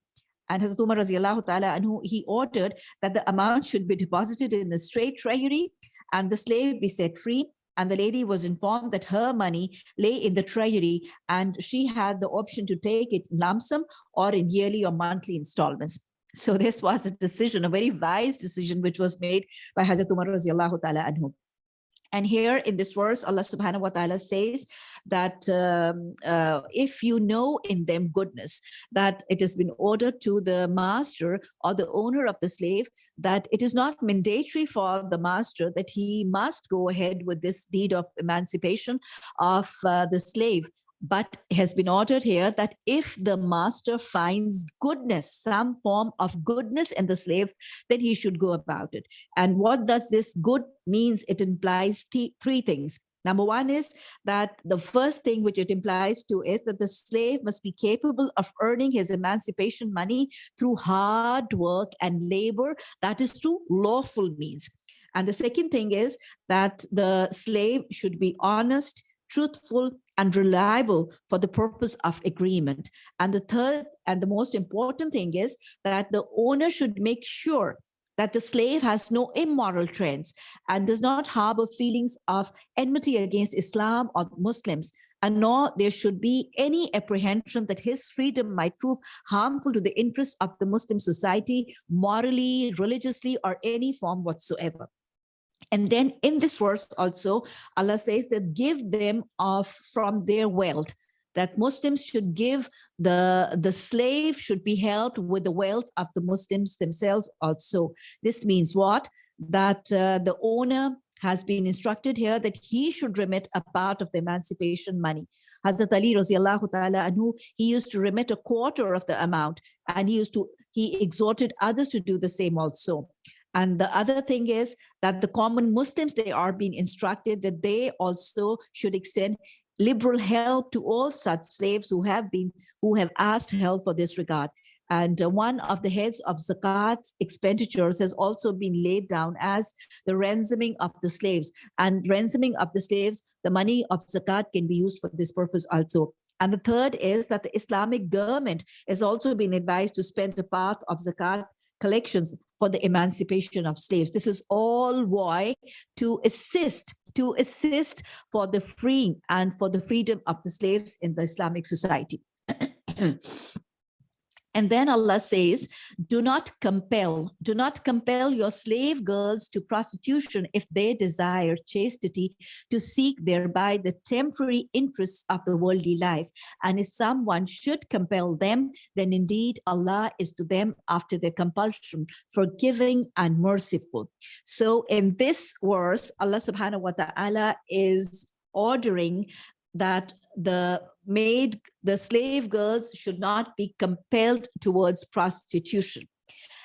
And Hazrat Umar ta'ala anhu, he ordered that the amount should be deposited in the state treasury and the slave be set free and the lady was informed that her money lay in the treasury and she had the option to take it lump sum or in yearly or monthly installments. So this was a decision, a very wise decision, which was made by Hazrat Umar anhu. And here in this verse, Allah subhanahu wa ta'ala says that um, uh, if you know in them goodness, that it has been ordered to the master or the owner of the slave, that it is not mandatory for the master that he must go ahead with this deed of emancipation of uh, the slave but has been ordered here that if the master finds goodness, some form of goodness in the slave, then he should go about it. And what does this good means? It implies th three things. Number one is that the first thing which it implies to is that the slave must be capable of earning his emancipation money through hard work and labor, that is through lawful means. And the second thing is that the slave should be honest, truthful, and reliable for the purpose of agreement. And the third and the most important thing is that the owner should make sure that the slave has no immoral trends and does not harbor feelings of enmity against Islam or Muslims, and nor there should be any apprehension that his freedom might prove harmful to the interests of the Muslim society, morally, religiously, or any form whatsoever. And then in this verse also, Allah says that give them of from their wealth that Muslims should give the, the slave should be helped with the wealth of the Muslims themselves also. This means what? That uh, the owner has been instructed here that he should remit a part of the emancipation money. Hazrat Ali ta'ala anhu, he used to remit a quarter of the amount and he used to, he exhorted others to do the same also. And the other thing is that the common Muslims, they are being instructed that they also should extend liberal help to all such slaves who have been who have asked help for this regard. And uh, one of the heads of zakat expenditures has also been laid down as the ransoming of the slaves. And ransoming of the slaves, the money of zakat can be used for this purpose also. And the third is that the Islamic government has also been advised to spend a part of zakat collections for the emancipation of slaves. This is all why to assist to assist for the freeing and for the freedom of the slaves in the Islamic society. And then Allah says, do not compel, do not compel your slave girls to prostitution if they desire chastity to seek thereby the temporary interests of the worldly life. And if someone should compel them, then indeed Allah is to them after their compulsion, forgiving and merciful. So in this verse, Allah subhanahu wa ta'ala is ordering that the maid, the slave girls should not be compelled towards prostitution.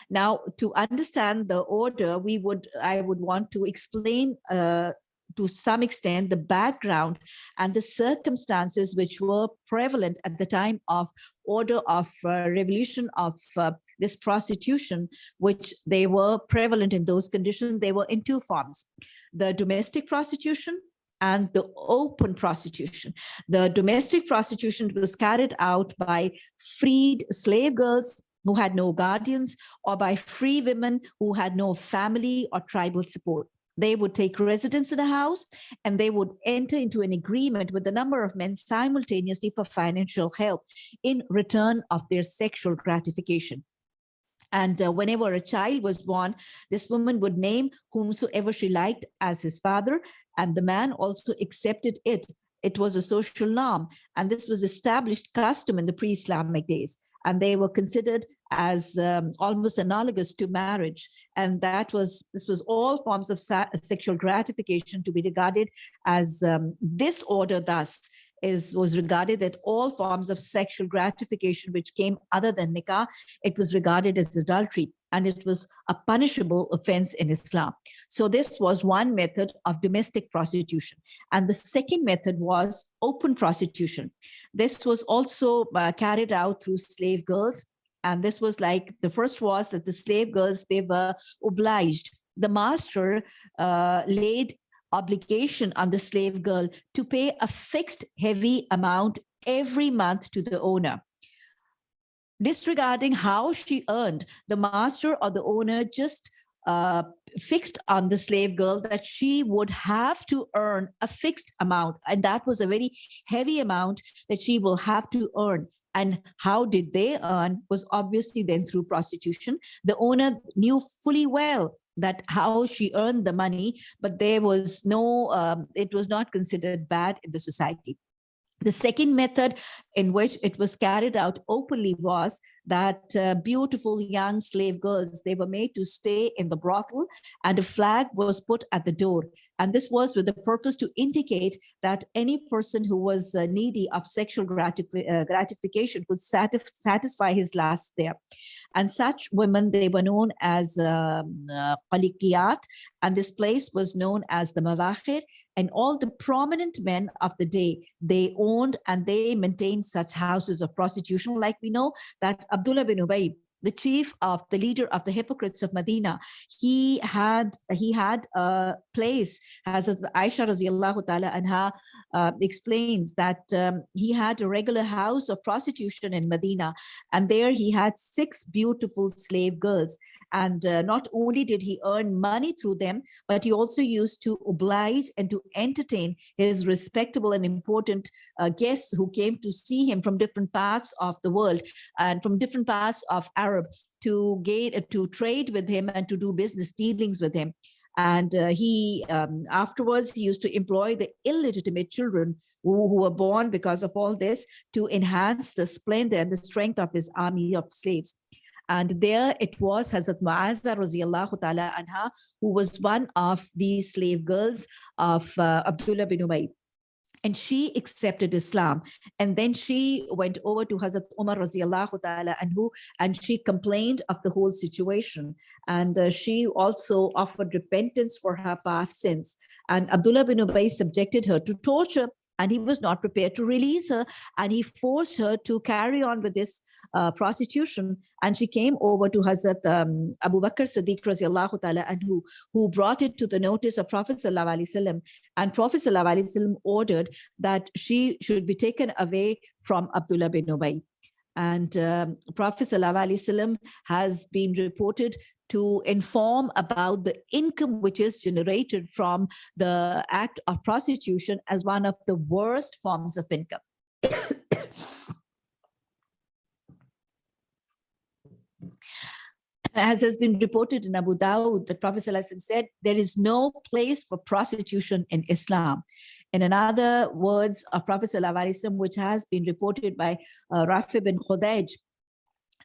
Now, to understand the order, we would, I would want to explain uh, to some extent the background and the circumstances which were prevalent at the time of order of uh, revolution of uh, this prostitution, which they were prevalent in those conditions. They were in two forms, the domestic prostitution and the open prostitution. The domestic prostitution was carried out by freed slave girls who had no guardians or by free women who had no family or tribal support. They would take residence in a house and they would enter into an agreement with a number of men simultaneously for financial help in return of their sexual gratification. And uh, whenever a child was born, this woman would name whomsoever she liked as his father, and the man also accepted it. It was a social norm, and this was established custom in the pre-Islamic days, and they were considered as um, almost analogous to marriage. And that was, this was all forms of sexual gratification to be regarded as um, this order thus is was regarded that all forms of sexual gratification which came other than nikah, it was regarded as adultery and it was a punishable offense in Islam. So this was one method of domestic prostitution. And the second method was open prostitution. This was also uh, carried out through slave girls. And this was like, the first was that the slave girls, they were obliged the master uh, laid obligation on the slave girl to pay a fixed heavy amount every month to the owner. Disregarding how she earned, the master or the owner just uh, fixed on the slave girl that she would have to earn a fixed amount. And that was a very heavy amount that she will have to earn. And how did they earn was obviously then through prostitution. The owner knew fully well that how she earned the money, but there was no, um, it was not considered bad in the society. The second method in which it was carried out openly was that uh, beautiful young slave girls, they were made to stay in the brothel and a flag was put at the door. And this was with the purpose to indicate that any person who was uh, needy of sexual gratif uh, gratification could satisf satisfy his lust there. And such women, they were known as um, uh, and this place was known as the Mawakhir, and all the prominent men of the day, they owned and they maintained such houses of prostitution. Like we know that Abdullah bin Ubay, the chief of the leader of the hypocrites of Medina, he had he had a place as Aisha radiallahu ta'ala anha uh, explains that um, he had a regular house of prostitution in Medina, and there he had six beautiful slave girls. And uh, not only did he earn money through them, but he also used to oblige and to entertain his respectable and important uh, guests who came to see him from different parts of the world and from different parts of Arab to gain uh, to trade with him and to do business dealings with him. And uh, he um, afterwards he used to employ the illegitimate children who, who were born because of all this to enhance the splendor and the strength of his army of slaves. And there it was Hazrat Mu'azza radiallahu ta'ala anha, who was one of the slave girls of uh, Abdullah bin Ubay. And she accepted Islam. And then she went over to Hazrat Umar radiallahu ta'ala anhu, and she complained of the whole situation. And uh, she also offered repentance for her past sins. And Abdullah bin Ubay subjected her to torture and he was not prepared to release her and he forced her to carry on with this uh, prostitution. And she came over to Hazrat um, Abu Bakr Siddiq radiallahu ta'ala anhu, who brought it to the notice of Prophet sallallahu alaihi wasallam and Prophet sallallahu alaihi wasallam ordered that she should be taken away from Abdullah bin Ubay. And um, Prophet sallallahu alaihi wasallam has been reported to inform about the income which is generated from the act of prostitution as one of the worst forms of income. as has been reported in Abu Dawud, the Prophet said, there is no place for prostitution in Islam. And In another words of Prophet which has been reported by uh, Rafi bin Khadij,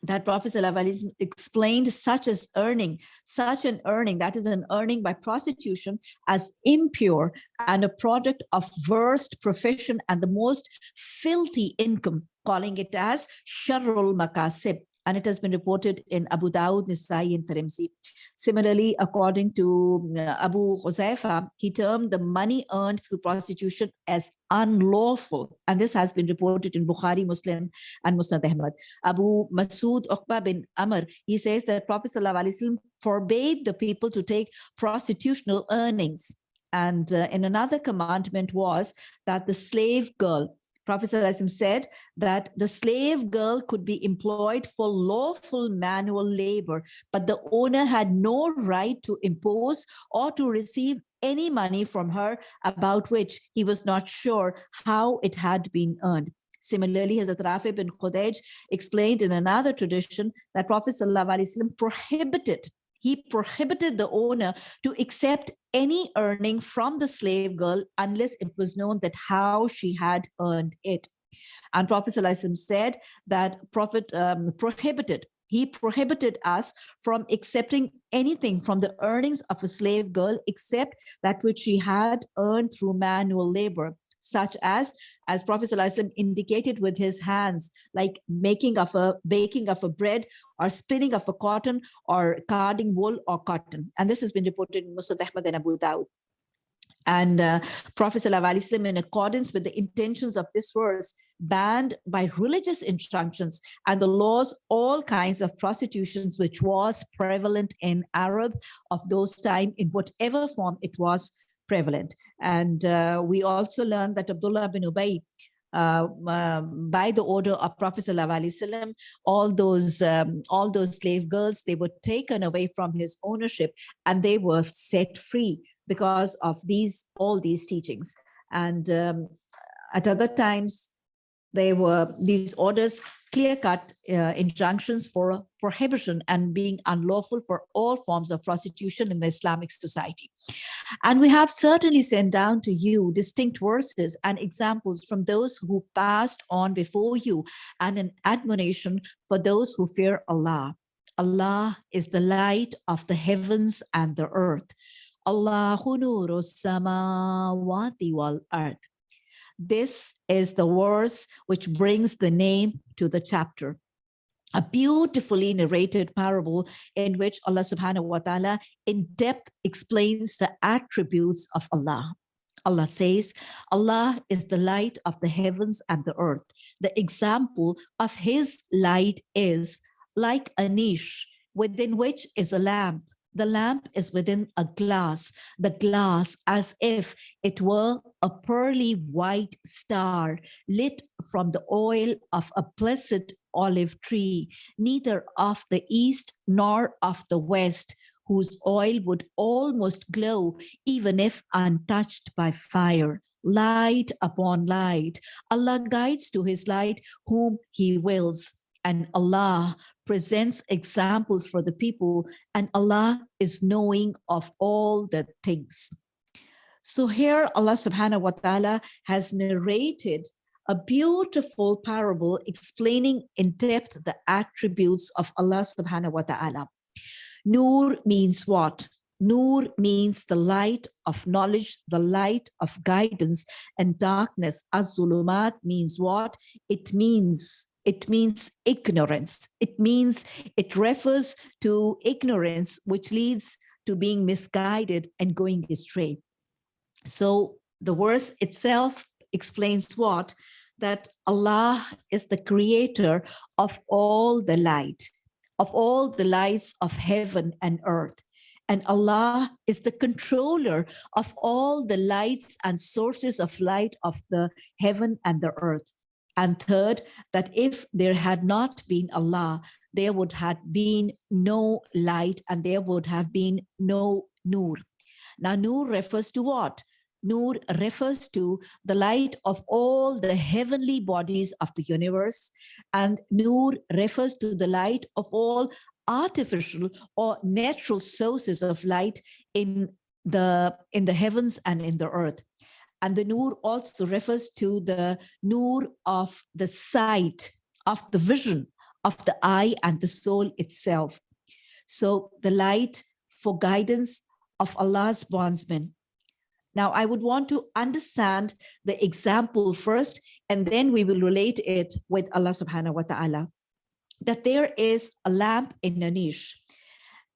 that Prophet ﷺ explained such as earning, such an earning, that is an earning by prostitution as impure and a product of worst profession and the most filthy income, calling it as sharrul makasib and it has been reported in Abu Dawud, Nasai, and Tirmidhi. Similarly, according to uh, Abu Juhaifa, he termed the money earned through prostitution as unlawful, and this has been reported in Bukhari, Muslim, and Musnad Ahmad. Abu Masud Uqba bin Amr, he says that Prophet ﷺ forbade the people to take prostitutional earnings. And uh, in another commandment was that the slave girl Prophet said that the slave girl could be employed for lawful manual labor, but the owner had no right to impose or to receive any money from her about which he was not sure how it had been earned. Similarly, Hazrat Rafi bin Khadij explained in another tradition that Prophet ﷺ prohibited he prohibited the owner to accept any earning from the slave girl unless it was known that how she had earned it. And Prophet said that Prophet um, prohibited he prohibited us from accepting anything from the earnings of a slave girl except that which she had earned through manual labor such as, as Prophet ﷺ indicated with his hands, like making of a, baking of a bread or spinning of a cotton or carding wool or cotton. And this has been reported in Musnad Ahmad and Abu Dawud. And uh, Prophet ﷺ, in accordance with the intentions of this verse, banned by religious injunctions and the laws all kinds of prostitutions which was prevalent in Arab of those time in whatever form it was prevalent. And uh, we also learned that Abdullah bin Ubay, uh, uh, by the order of Prophet all those um, all those slave girls, they were taken away from his ownership and they were set free because of these all these teachings. And um, at other times, they were these orders clear-cut uh, injunctions for prohibition and being unlawful for all forms of prostitution in the Islamic society. And we have certainly sent down to you distinct verses and examples from those who passed on before you and an admonition for those who fear Allah. Allah is the light of the heavens and the earth. Allahu nuru samawati wal earth. This is the verse which brings the name to the chapter. A beautifully narrated parable in which Allah subhanahu wa ta'ala in depth explains the attributes of Allah. Allah says, Allah is the light of the heavens and the earth. The example of his light is like a niche within which is a lamp The lamp is within a glass, the glass as if it were a pearly white star lit from the oil of a blessed olive tree, neither of the east nor of the west, whose oil would almost glow even if untouched by fire. Light upon light. Allah guides to his light whom he wills. And Allah presents examples for the people and Allah is knowing of all the things. So here Allah subhanahu wa ta'ala has narrated a beautiful parable explaining in depth the attributes of Allah subhanahu wa ta'ala. Nur means what? Nur means the light of knowledge, the light of guidance and darkness. Az-zulumat means what? It means it means ignorance. It means it refers to ignorance, which leads to being misguided and going astray. So the verse itself explains what? That Allah is the creator of all the light, of all the lights of heaven and earth. And Allah is the controller of all the lights and sources of light of the heaven and the earth. And third, that if there had not been Allah, there would have been no light and there would have been no nur. Now, nur refers to what? Nur refers to the light of all the heavenly bodies of the universe. And Nur refers to the light of all artificial or natural sources of light in the in the heavens and in the earth and the nur also refers to the nur of the sight of the vision of the eye and the soul itself so the light for guidance of allah's bondsmen now, I would want to understand the example first, and then we will relate it with Allah subhanahu wa ta'ala. That there is a lamp in a niche,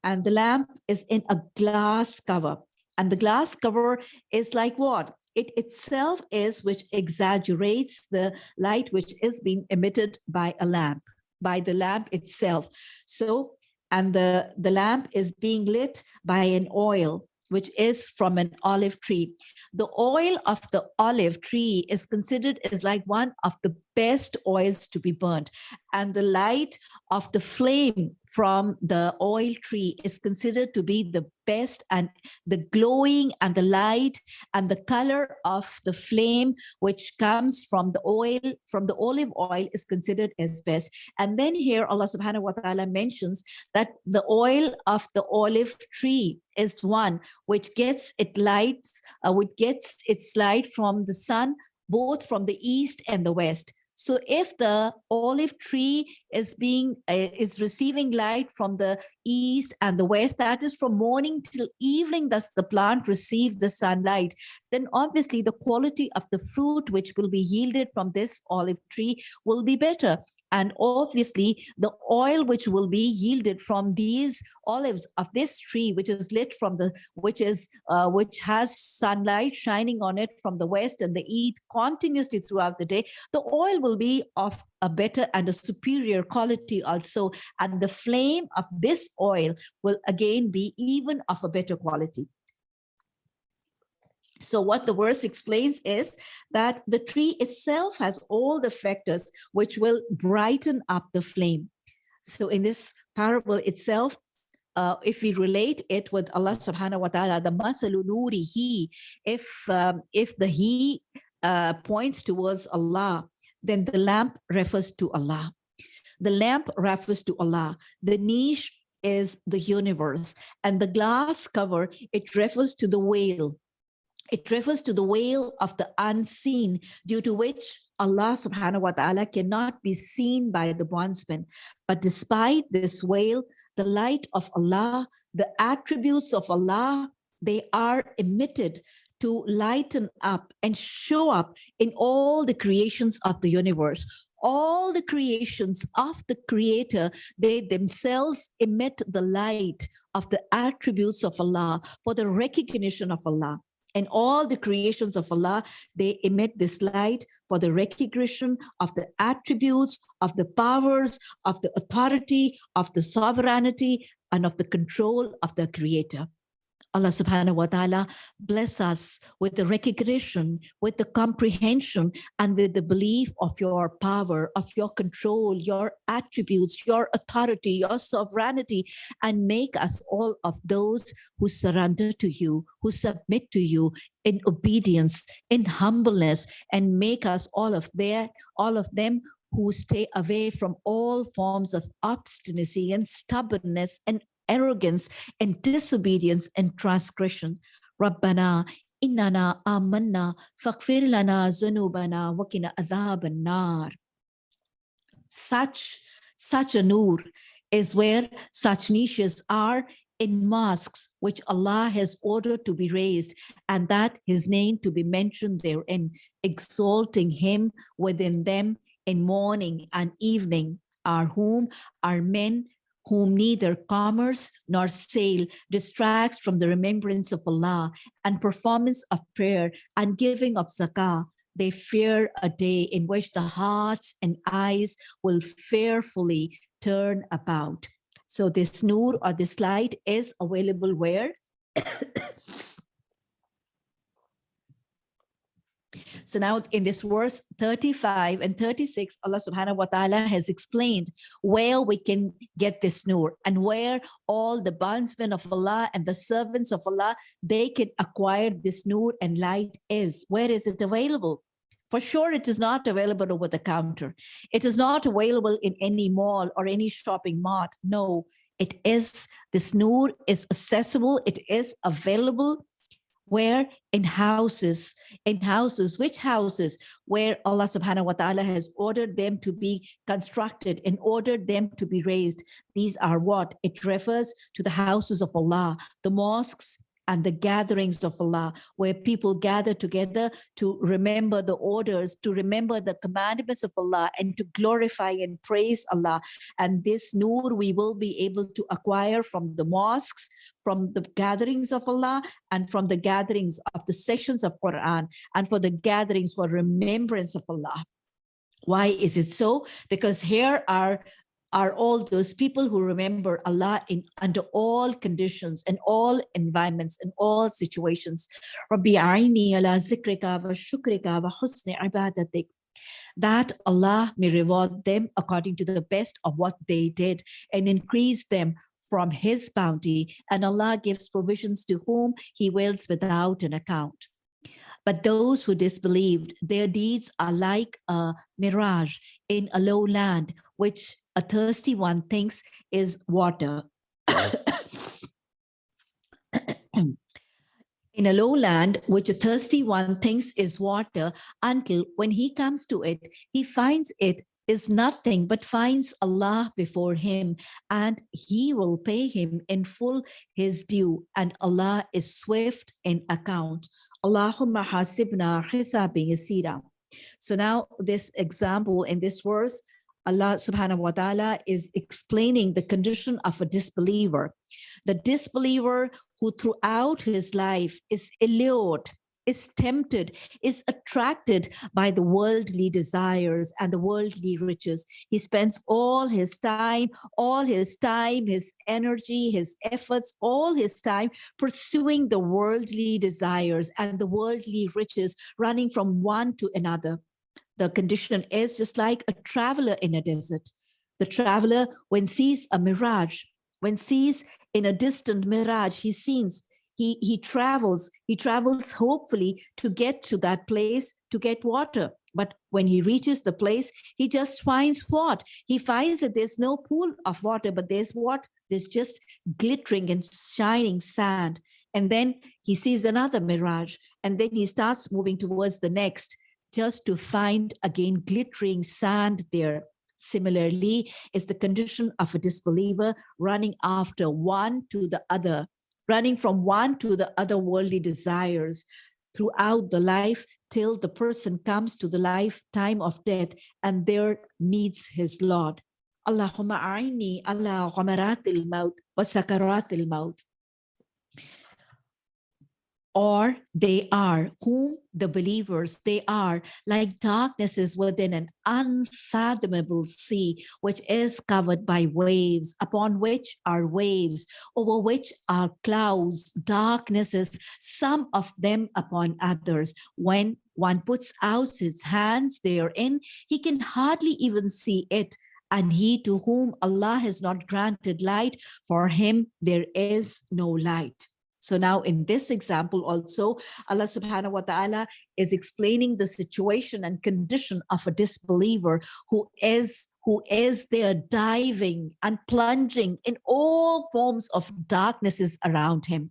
and the lamp is in a glass cover. And the glass cover is like what? It itself is which exaggerates the light which is being emitted by a lamp, by the lamp itself. So, and the, the lamp is being lit by an oil which is from an olive tree. The oil of the olive tree is considered as like one of the best oils to be burnt. And the light of the flame from the oil tree is considered to be the best and the glowing and the light and the color of the flame which comes from the oil from the olive oil is considered as best. And then here allah subhanahu wa ta'ala mentions that the oil of the olive tree is one which gets it lights uh, which gets its light from the sun both from the east and the west so if the olive tree is being uh, is receiving light from the east and the west, that is from morning till evening, does the plant receive the sunlight, then obviously the quality of the fruit which will be yielded from this olive tree will be better. And obviously the oil which will be yielded from these olives of this tree, which is lit from the, which is, uh, which has sunlight shining on it from the west and the east continuously throughout the day, the oil will be of a better and a superior quality also. And the flame of this oil will again be even of a better quality. So what the verse explains is that the tree itself has all the factors which will brighten up the flame. So in this parable itself, uh, if we relate it with Allah subhanahu wa ta'ala, the masalu nuri he, if, um, if the he uh, points towards Allah, then the lamp refers to Allah. The lamp refers to Allah. The niche is the universe. And the glass cover, it refers to the veil. It refers to the veil of the unseen, due to which Allah subhanahu wa ta'ala cannot be seen by the bondsman. But despite this veil, the light of Allah, the attributes of Allah, they are emitted to lighten up and show up in all the creations of the universe. All the creations of the creator, they themselves emit the light of the attributes of Allah for the recognition of Allah. And all the creations of Allah, they emit this light for the recognition of the attributes, of the powers, of the authority, of the sovereignty, and of the control of the creator. Allah subhanahu wa ta'ala bless us with the recognition, with the comprehension, and with the belief of your power, of your control, your attributes, your authority, your sovereignty, and make us all of those who surrender to you, who submit to you in obedience, in humbleness, and make us all of their, all of them who stay away from all forms of obstinacy and stubbornness and arrogance and disobedience and transgression. Rabbana innana amanna faghfir lana zunubana wa qina adhaban nar. Such, such a nur is where such niches are in mosques which Allah has ordered to be raised and that his name to be mentioned therein, exalting him within them in morning and evening, are whom are men whom neither commerce nor sale distracts from the remembrance of Allah and performance of prayer and giving of zakah, they fear a day in which the hearts and eyes will fearfully turn about. So this nur or this light is available where? So now in this verse 35 and 36, Allah subhanahu wa ta'ala has explained where we can get this nur and where all the bondsmen of Allah and the servants of Allah, they can acquire this nur and light is. Where is it available? For sure, it is not available over the counter. It is not available in any mall or any shopping mart. No, it is, this nur is accessible, it is available where in houses in houses which houses? Where allah subhanahu wa ta'ala has ordered them to be constructed and ordered them to be raised. These are what? It refers to the houses of allah. The mosques and the gatherings of Allah, where people gather together to remember the orders, to remember the commandments of Allah, and to glorify and praise Allah. And this nur we will be able to acquire from the mosques, from the gatherings of Allah, and from the gatherings of the sessions of Quran, and for the gatherings for remembrance of Allah. Why is it so? Because here are are all those people who remember Allah in under all conditions and all environments and all situations. Rabbiyariyyani Allah zikrika wa shukrika wa husnay ibadatik, That Allah may reward them according to the best of what they did and increase them from his bounty and Allah gives provisions to whom he wills without an account. But those who disbelieved, their deeds are like a mirage in a low land, which a thirsty one thinks is water. in a lowland, which a thirsty one thinks is water, until when he comes to it, he finds it is nothing but finds Allah before him and he will pay him in full his due and Allah is swift in account. Allahumma hasibna hisabin yasira. So now this example in this verse, Allah subhanahu wa ta'ala is explaining the condition of a disbeliever. The disbeliever who throughout his life is allured, is tempted, is attracted by the worldly desires and the worldly riches. He spends all his time, all his time, his energy, his efforts, all his time pursuing the worldly desires and the worldly riches, running from one to another the condition is just like a traveler in a desert. The traveler, when sees a mirage, when sees in a distant mirage, he sees, he, he travels, he travels hopefully to get to that place to get water. But when he reaches the place, he just finds what? He finds that there's no pool of water, but there's what? There's just glittering and shining sand. And then he sees another mirage, and then he starts moving towards the next just to find again glittering sand there. Similarly, is the condition of a disbeliever running after one to the other, running from one to the other worldly desires throughout the life till the person comes to the lifetime of death and there meets his Lord. Allahumma a'ini ala ghamaratil maut wa sakaratil maut. Or they are whom the believers they are like darknesses within an unfathomable sea which is covered by waves upon which are waves over which are clouds. Darknesses some of them upon others. When one puts out his hands therein he can hardly even see it. And he to whom allah has not granted light for him there is no light so now in this example also, Allah subhanahu wa ta'ala is explaining the situation and condition of a disbeliever who is who is there diving and plunging in all forms of darknesses around him.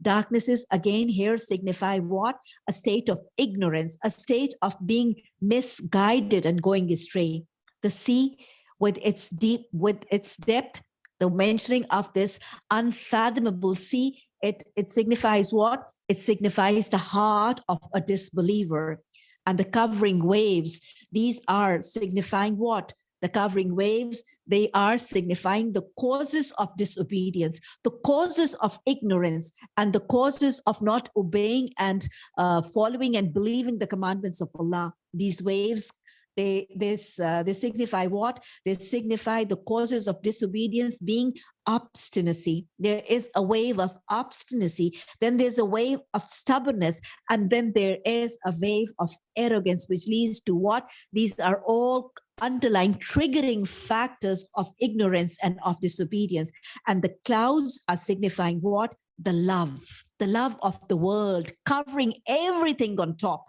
Darknesses again here signify what? A state of ignorance, a state of being misguided and going astray. The sea with its deep, with its depth, the mentioning of this unfathomable sea it, it signifies what? It signifies the heart of a disbeliever. And the covering waves, these are signifying what? The covering waves, they are signifying the causes of disobedience, the causes of ignorance, and the causes of not obeying and uh, following and believing the commandments of Allah. These waves they this uh, they signify what? They signify the causes of disobedience being obstinacy. There is a wave of obstinacy then there's a wave of stubbornness and then there is a wave of arrogance which leads to what? These are all underlying triggering factors of ignorance and of disobedience. And the clouds are signifying what? The love the love of the world covering everything on top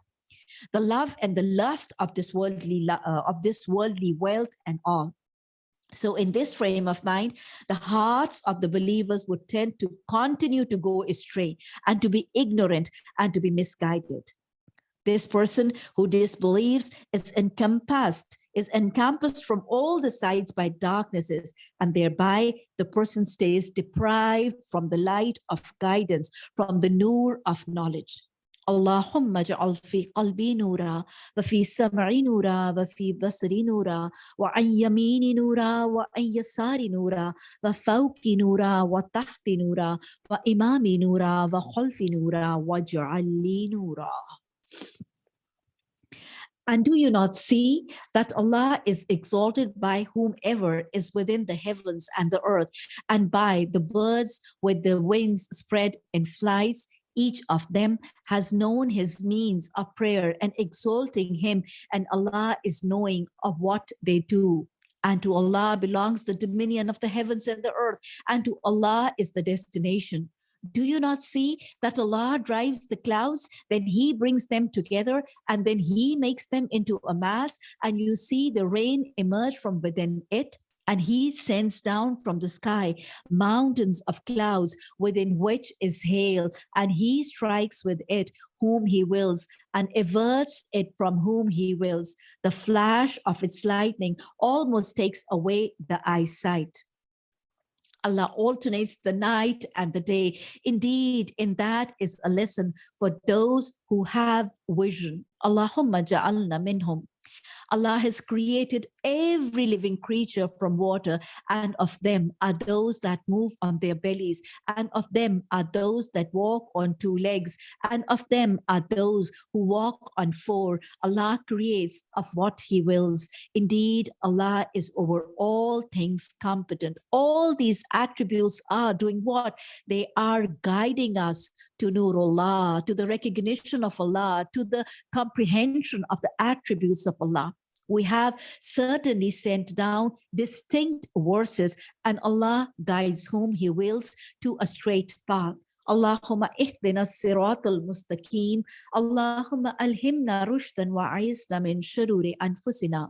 the love and the lust of this worldly uh, of this worldly wealth and all so in this frame of mind, the hearts of the believers would tend to continue to go astray and to be ignorant and to be misguided. This person who disbelieves is encompassed, is encompassed from all the sides by darknesses, and thereby the person stays deprived from the light of guidance, from the nur of knowledge. اللهم اجعل في قلبي نورا وفي سمعي نورا وفي بصري نورا وعن يميني نورا وعن يساري نورا وفوقي نورا وتحت نورا وإمامي نورا وخلفي نورا واجعل لي نورا And do you not see that Allah is exalted by whomever is within the heavens and the earth, and by the birds with the wings spread in flights, each of them has known his means of prayer and exalting him. And Allah is knowing of what they do. And to Allah belongs the dominion of the heavens and the earth. And to Allah is the destination. Do you not see that Allah drives the clouds, then he brings them together and then he makes them into a mass. And you see the rain emerge from within it and he sends down from the sky mountains of clouds within which is hail, and he strikes with it whom he wills and averts it from whom he wills. The flash of its lightning almost takes away the eyesight. Allah alternates the night and the day. Indeed, in that is a lesson for those who have vision. Allahumma ja'alna minhum. Allah has created every living creature from water, and of them are those that move on their bellies, and of them are those that walk on two legs, and of them are those who walk on four. Allah creates of what He wills. Indeed, Allah is over all things competent. All these attributes are doing what? They are guiding us to Nurullah, to the recognition of Allah, to the comprehension of the attributes of Allah we have certainly sent down distinct verses and Allah guides whom he wills to a straight path. Allahumma ihdina sirat al-mustaqim. Allahumma alhimna rushdan wa min shururi anfusina.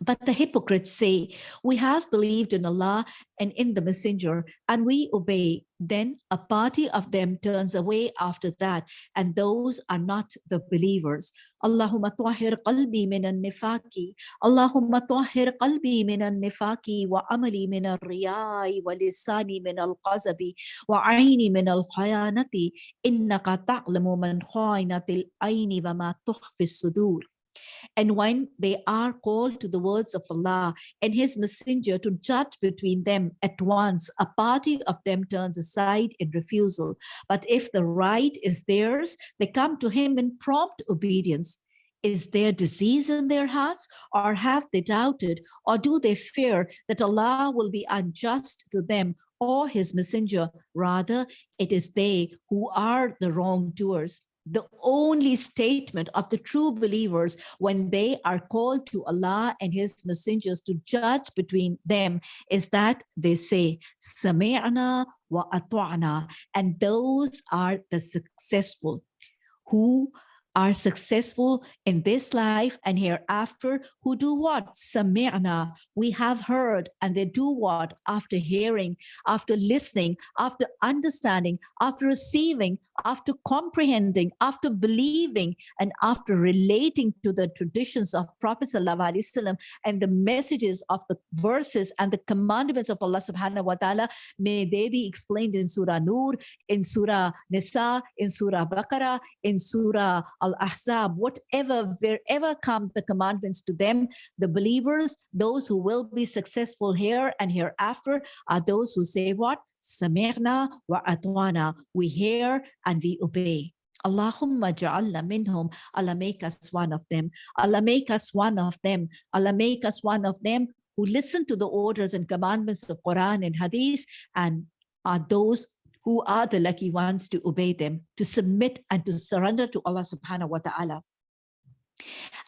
But the hypocrites say, we have believed in Allah and in the messenger and we obey. Then a party of them turns away after that and those are not the believers. Allahumma tahir qalbi min al-nifaki. Allahumma tahir qalbi min al-nifaki wa amali min al-riyai wa lisani min al-qazabi wa aini min al-khayanati innaka ta'lamu man khainatil aini wa ma tukhfi sudur. And when they are called to the words of Allah and his messenger to judge between them at once, a party of them turns aside in refusal. But if the right is theirs, they come to him in prompt obedience. Is there disease in their hearts or have they doubted or do they fear that Allah will be unjust to them or his messenger? Rather, it is they who are the wrongdoers the only statement of the true believers when they are called to Allah and his messengers to judge between them is that they say sami'na wa atwa'na and those are the successful who are successful in this life and hereafter who do what? Sami'na. We have heard and they do what? After hearing, after listening, after understanding, after receiving, after comprehending, after believing, and after relating to the traditions of Prophet ﷺ and the messages of the verses and the commandments of Allah subhanahu wa ta'ala, may they be explained in Surah Nur, in Surah Nisa, in Surah Baqarah, in Surah Al-Ahzab, whatever, wherever come the commandments to them, the believers, those who will be successful here and hereafter are those who say what? Sami'na wa atwana. We hear and we obey. Allahumma ja'alna minhum. Allah make us one of them. Allah make us one of them. Allah make us one of them who listen to the orders and commandments of Quran and Hadith and are those who are the lucky ones to obey them, to submit and to surrender to Allah subhanahu wa ta'ala.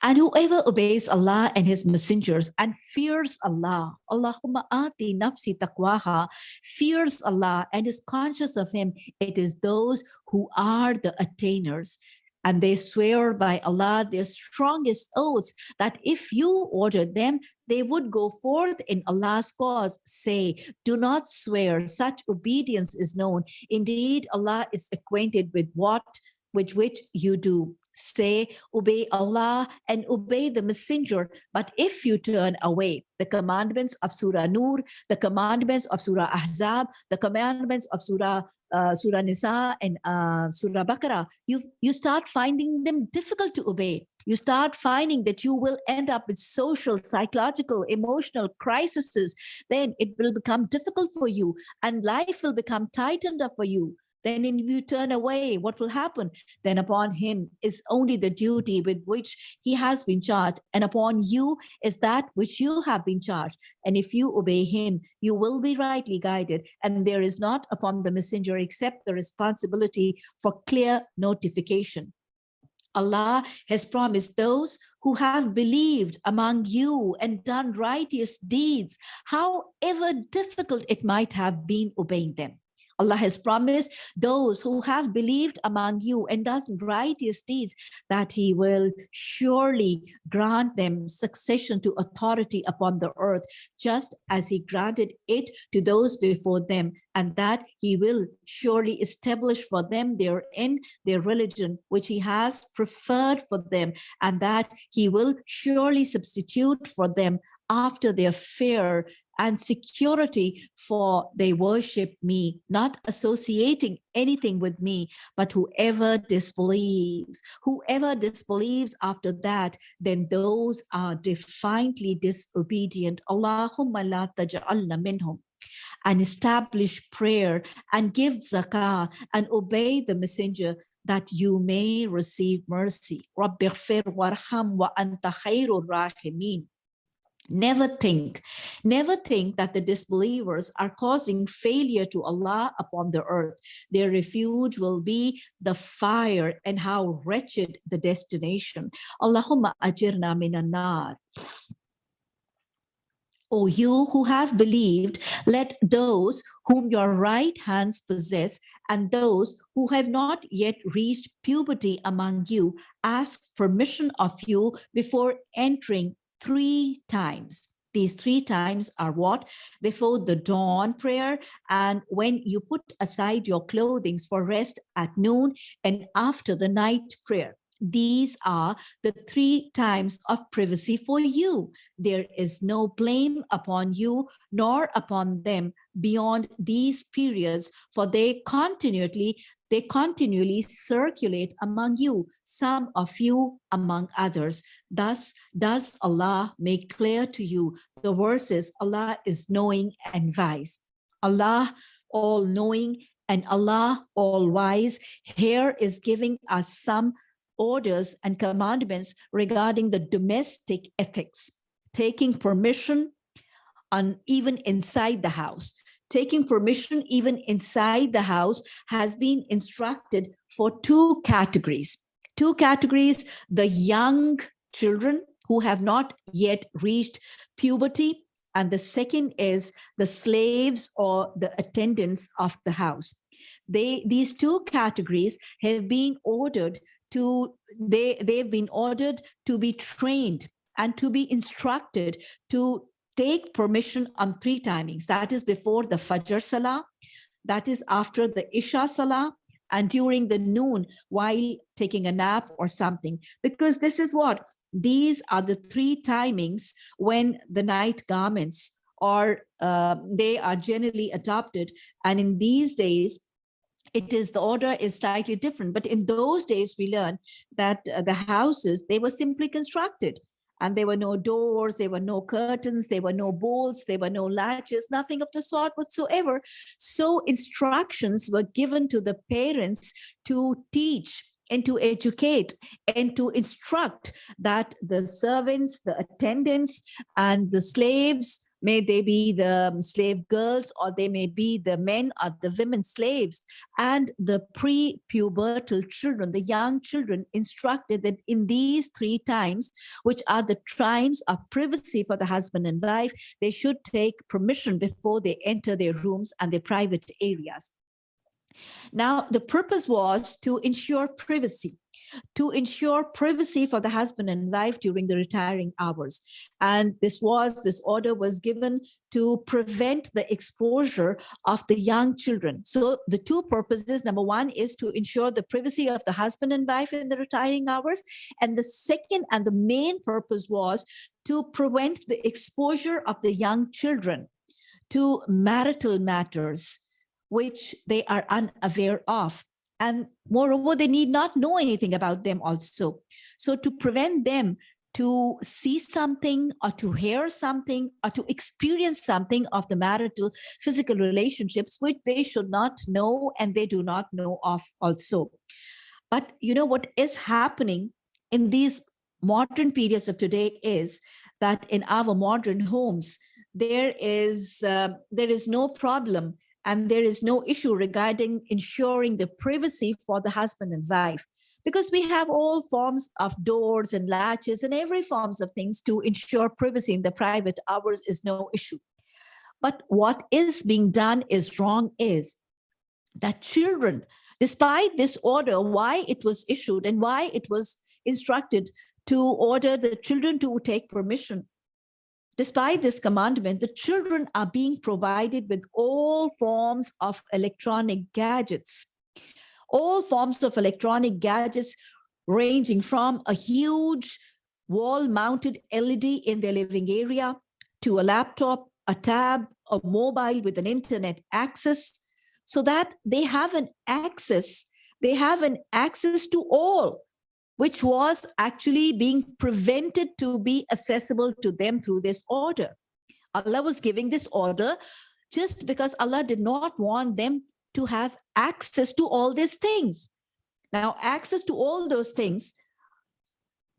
And whoever obeys Allah and his messengers and fears Allah, Allahumma ati nafsi taqwaha, fears Allah and is conscious of him, it is those who are the attainers. And they swear by Allah their strongest oaths that if you ordered them, they would go forth in Allah's cause. Say, do not swear, such obedience is known. Indeed, Allah is acquainted with what, with which you do say, obey Allah and obey the messenger. But if you turn away the commandments of Surah Nur, the commandments of Surah Ahzab, the commandments of Surah uh, Surah Nisa and uh, Surah Baqarah, you you start finding them difficult to obey. You start finding that you will end up with social, psychological, emotional crises. Then it will become difficult for you and life will become tightened up for you. Then if you turn away, what will happen? Then upon him is only the duty with which he has been charged. And upon you is that which you have been charged. And if you obey him, you will be rightly guided. And there is not upon the messenger except the responsibility for clear notification. Allah has promised those who have believed among you and done righteous deeds, however difficult it might have been obeying them. Allah has promised those who have believed among you and does righteous deeds that he will surely grant them succession to authority upon the earth, just as he granted it to those before them, and that he will surely establish for them their end, their religion, which he has preferred for them, and that he will surely substitute for them after their fear and security for they worship me, not associating anything with me, but whoever disbelieves, whoever disbelieves after that, then those are defiantly disobedient. Allahumma la taj'alna minhum and establish prayer and give zakah and obey the messenger that you may receive mercy. Rabbighfir warham wa anta khairur rahimin. Never think, never think that the disbelievers are causing failure to Allah upon the earth. Their refuge will be the fire and how wretched the destination. Allahumma ajirna minan nar. O you who have believed, let those whom your right hands possess and those who have not yet reached puberty among you ask permission of you before entering three times. These three times are what? Before the dawn prayer and when you put aside your clothing for rest at noon and after the night prayer. These are the three times of privacy for you. There is no blame upon you nor upon them beyond these periods, for they continually they continually circulate among you, some of you among others. Thus does Allah make clear to you the verses Allah is knowing and wise. Allah all knowing and Allah all wise here is giving us some orders and commandments regarding the domestic ethics, taking permission on even inside the house. Taking permission even inside the house has been instructed for two categories. Two categories, the young children who have not yet reached puberty, and the second is the slaves or the attendants of the house. They, these two categories have been ordered to they they've been ordered to be trained and to be instructed to take permission on three timings. That is before the fajr salah that is after the isha salah and during the noon while taking a nap or something. Because this is what these are the three timings when the night garments are uh, they are generally adopted. And in these days it is the order is slightly different. But in those days, we learned that uh, the houses, they were simply constructed and there were no doors, there were no curtains, there were no bolts, there were no latches, nothing of the sort whatsoever. So instructions were given to the parents to teach and to educate and to instruct that the servants, the attendants, and the slaves May they be the slave girls or they may be the men or the women slaves and the pre-pubertal children, the young children instructed that in these three times, which are the times of privacy for the husband and wife, they should take permission before they enter their rooms and their private areas. Now, the purpose was to ensure privacy to ensure privacy for the husband and wife during the retiring hours. And this was, this order was given to prevent the exposure of the young children. So the two purposes, number one is to ensure the privacy of the husband and wife in the retiring hours. And the second and the main purpose was to prevent the exposure of the young children to marital matters, which they are unaware of. And moreover, they need not know anything about them also. So to prevent them to see something or to hear something or to experience something of the marital physical relationships, which they should not know and they do not know of also. But you know what is happening in these modern periods of today is that in our modern homes, there is uh, there is no problem and there is no issue regarding ensuring the privacy for the husband and wife because we have all forms of doors and latches and every forms of things to ensure privacy in the private hours is no issue. But what is being done is wrong is that children, despite this order, why it was issued and why it was instructed to order the children to take permission Despite this commandment, the children are being provided with all forms of electronic gadgets, all forms of electronic gadgets ranging from a huge wall-mounted LED in their living area to a laptop, a tab, a mobile with an internet access, so that they have an access, they have an access to all which was actually being prevented to be accessible to them through this order. Allah was giving this order just because Allah did not want them to have access to all these things. Now, access to all those things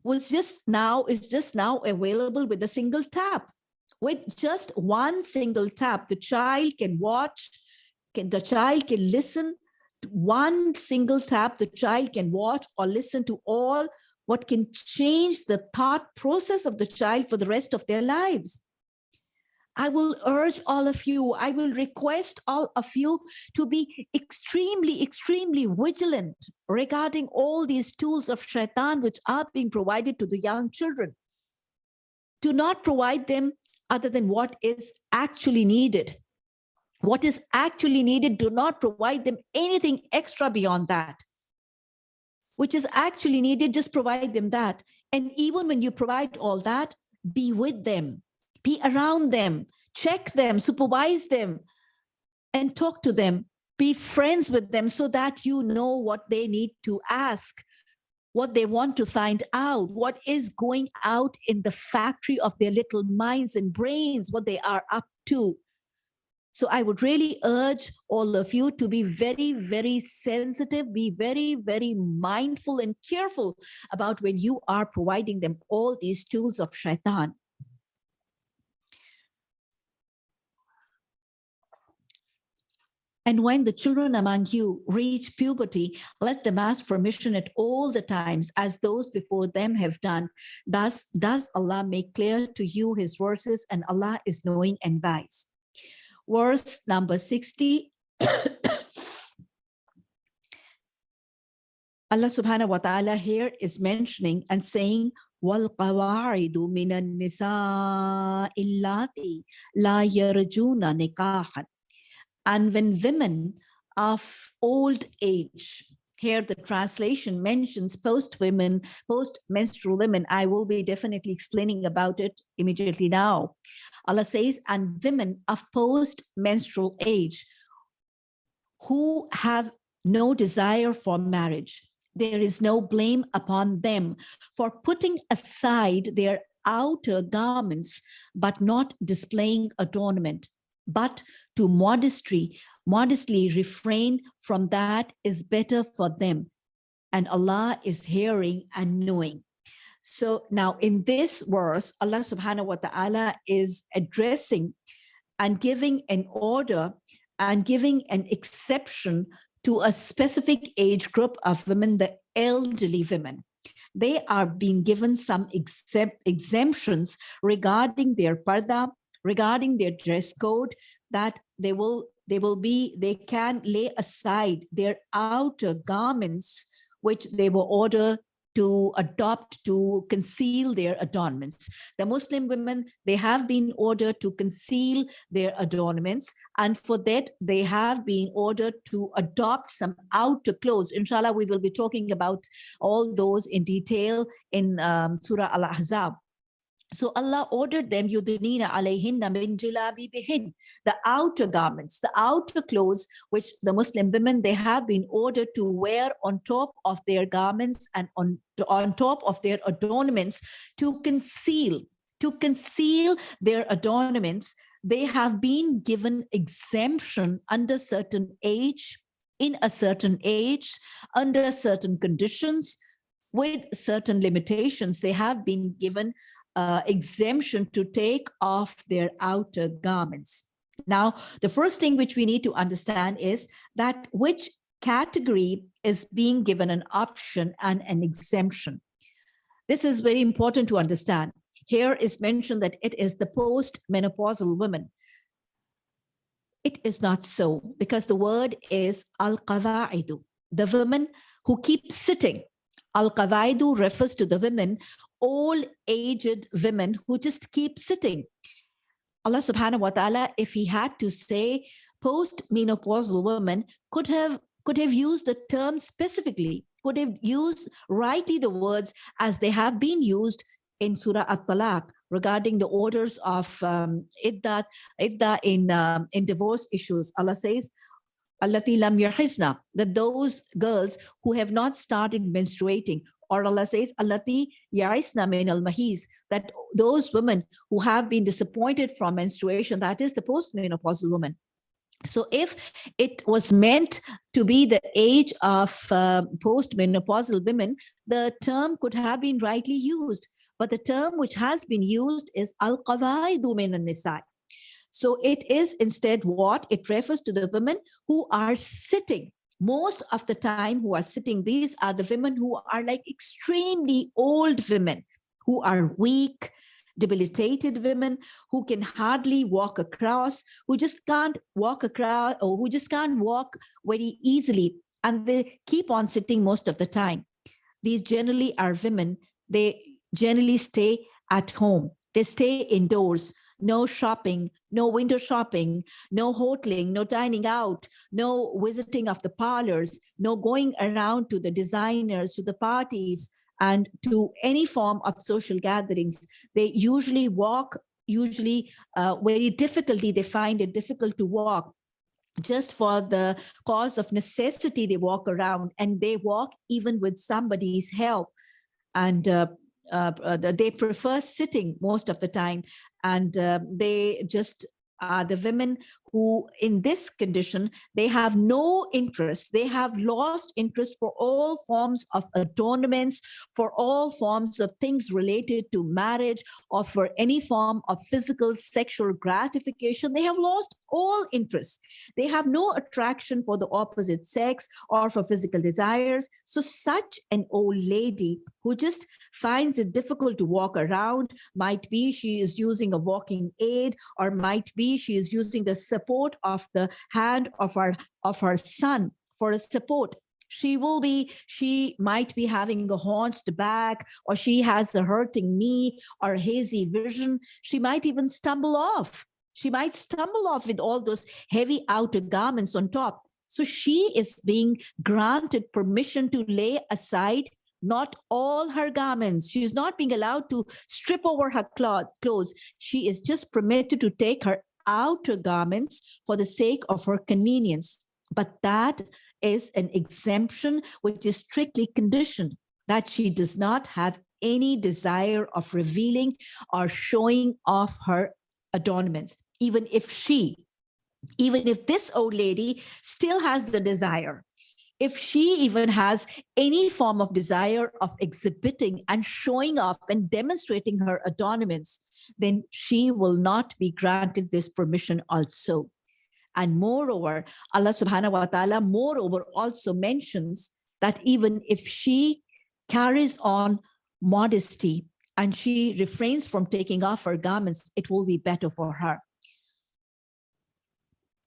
was just now, is just now available with a single tap. With just one single tap, the child can watch, can, the child can listen, one single tap, the child can watch or listen to all what can change the thought process of the child for the rest of their lives. I will urge all of you, I will request all of you to be extremely, extremely vigilant regarding all these tools of shaitan which are being provided to the young children. Do not provide them other than what is actually needed what is actually needed, do not provide them anything extra beyond that. which is actually needed, just provide them that. And even when you provide all that, be with them, be around them, check them, supervise them, and talk to them. Be friends with them so that you know what they need to ask, what they want to find out, what is going out in the factory of their little minds and brains, what they are up to. So I would really urge all of you to be very, very sensitive, be very, very mindful and careful about when you are providing them all these tools of shaitan. And when the children among you reach puberty, let them ask permission at all the times as those before them have done. Thus does Allah make clear to you his verses and Allah is knowing and wise Verse number 60. Allah subhanahu wa ta'ala here is mentioning and saying, وَالْقَوَاعِدُ مِنَ النِّسَاءِ اللَّاتِي لَا يَرْجُونَ نِكَاحًا and when women of old age, here the translation mentions post women, post menstrual women. I will be definitely explaining about it immediately now. Allah says, and women of post menstrual age who have no desire for marriage. There is no blame upon them for putting aside their outer garments, but not displaying adornment but to modesty, modestly refrain from that is better for them. And Allah is hearing and knowing. So now in this verse, Allah subhanahu wa ta'ala is addressing and giving an order and giving an exception to a specific age group of women, the elderly women. They are being given some exempt exemptions regarding their parda, regarding their dress code that they will they will be they can lay aside their outer garments which they were ordered to adopt to conceal their adornments. The Muslim women, they have been ordered to conceal their adornments and for that they have been ordered to adopt some outer clothes. Inshallah, we will be talking about all those in detail in um, Surah Al-Ahzab. So Allah ordered them, yudnina alayhinna min jilabi bihin, the outer garments, the outer clothes, which the Muslim women, they have been ordered to wear on top of their garments and on, on top of their adornments to conceal, to conceal their adornments. They have been given exemption under certain age, in a certain age, under certain conditions, with certain limitations. They have been given uh, exemption to take off their outer garments. Now, the first thing which we need to understand is that which category is being given an option and an exemption. This is very important to understand. Here is mentioned that it is the post-menopausal women. It is not so because the word is al-qawaidu, the women who keep sitting. Al-qawaidu refers to the women all aged women who just keep sitting. Allah subhanahu wa ta'ala, if he had to say post-menopausal women, could have could have used the term specifically, could have used rightly the words as they have been used in Surah At-Talaq regarding the orders of um, idda, idda in, um, in divorce issues. Allah says, Allati lam that those girls who have not started menstruating or Allah says, Allati yaisna min al mahis, that those women who have been disappointed from menstruation, that is the postmenopausal woman. So if it was meant to be the age of uh, postmenopausal women, the term could have been rightly used. But the term which has been used is al-qawaidu min nisa So it is instead what? It refers to the women who are sitting most of the time who are sitting, these are the women who are like extremely old women who are weak, debilitated women who can hardly walk across, who just can't walk across or who just can't walk very easily. And they keep on sitting most of the time. These generally are women. They generally stay at home. They stay indoors no shopping, no window shopping, no hoteling, no dining out, no visiting of the parlors, no going around to the designers, to the parties, and to any form of social gatherings. They usually walk, usually uh, very difficulty, they find it difficult to walk just for the cause of necessity, they walk around and they walk even with somebody's help. And uh, Uh, uh, they prefer sitting most of the time and uh, they just are the women who in this condition, they have no interest. They have lost interest for all forms of adornments, for all forms of things related to marriage or for any form of physical sexual gratification. They have lost all interest. They have no attraction for the opposite sex or for physical desires. So such an old lady who just finds it difficult to walk around, might be she is using a walking aid or might be she is using the support of the hand of her of her son for a support she will be she might be having a haunched back or she has a hurting knee or hazy vision she might even stumble off she might stumble off with all those heavy outer garments on top so she is being granted permission to lay aside not all her garments. She is not being allowed to strip over her cloth, clothes. She is just permitted to take her outer garments for the sake of her convenience. But that is an exemption which is strictly conditioned that she does not have any desire of revealing or showing off her adornments, even if she, even if this old lady still has the desire if she even has any form of desire of exhibiting and showing up and demonstrating her adornments, then she will not be granted this permission also. And moreover, Allah subhanahu wa ta'ala moreover also mentions that even if she carries on modesty and she refrains from taking off her garments, it will be better for her.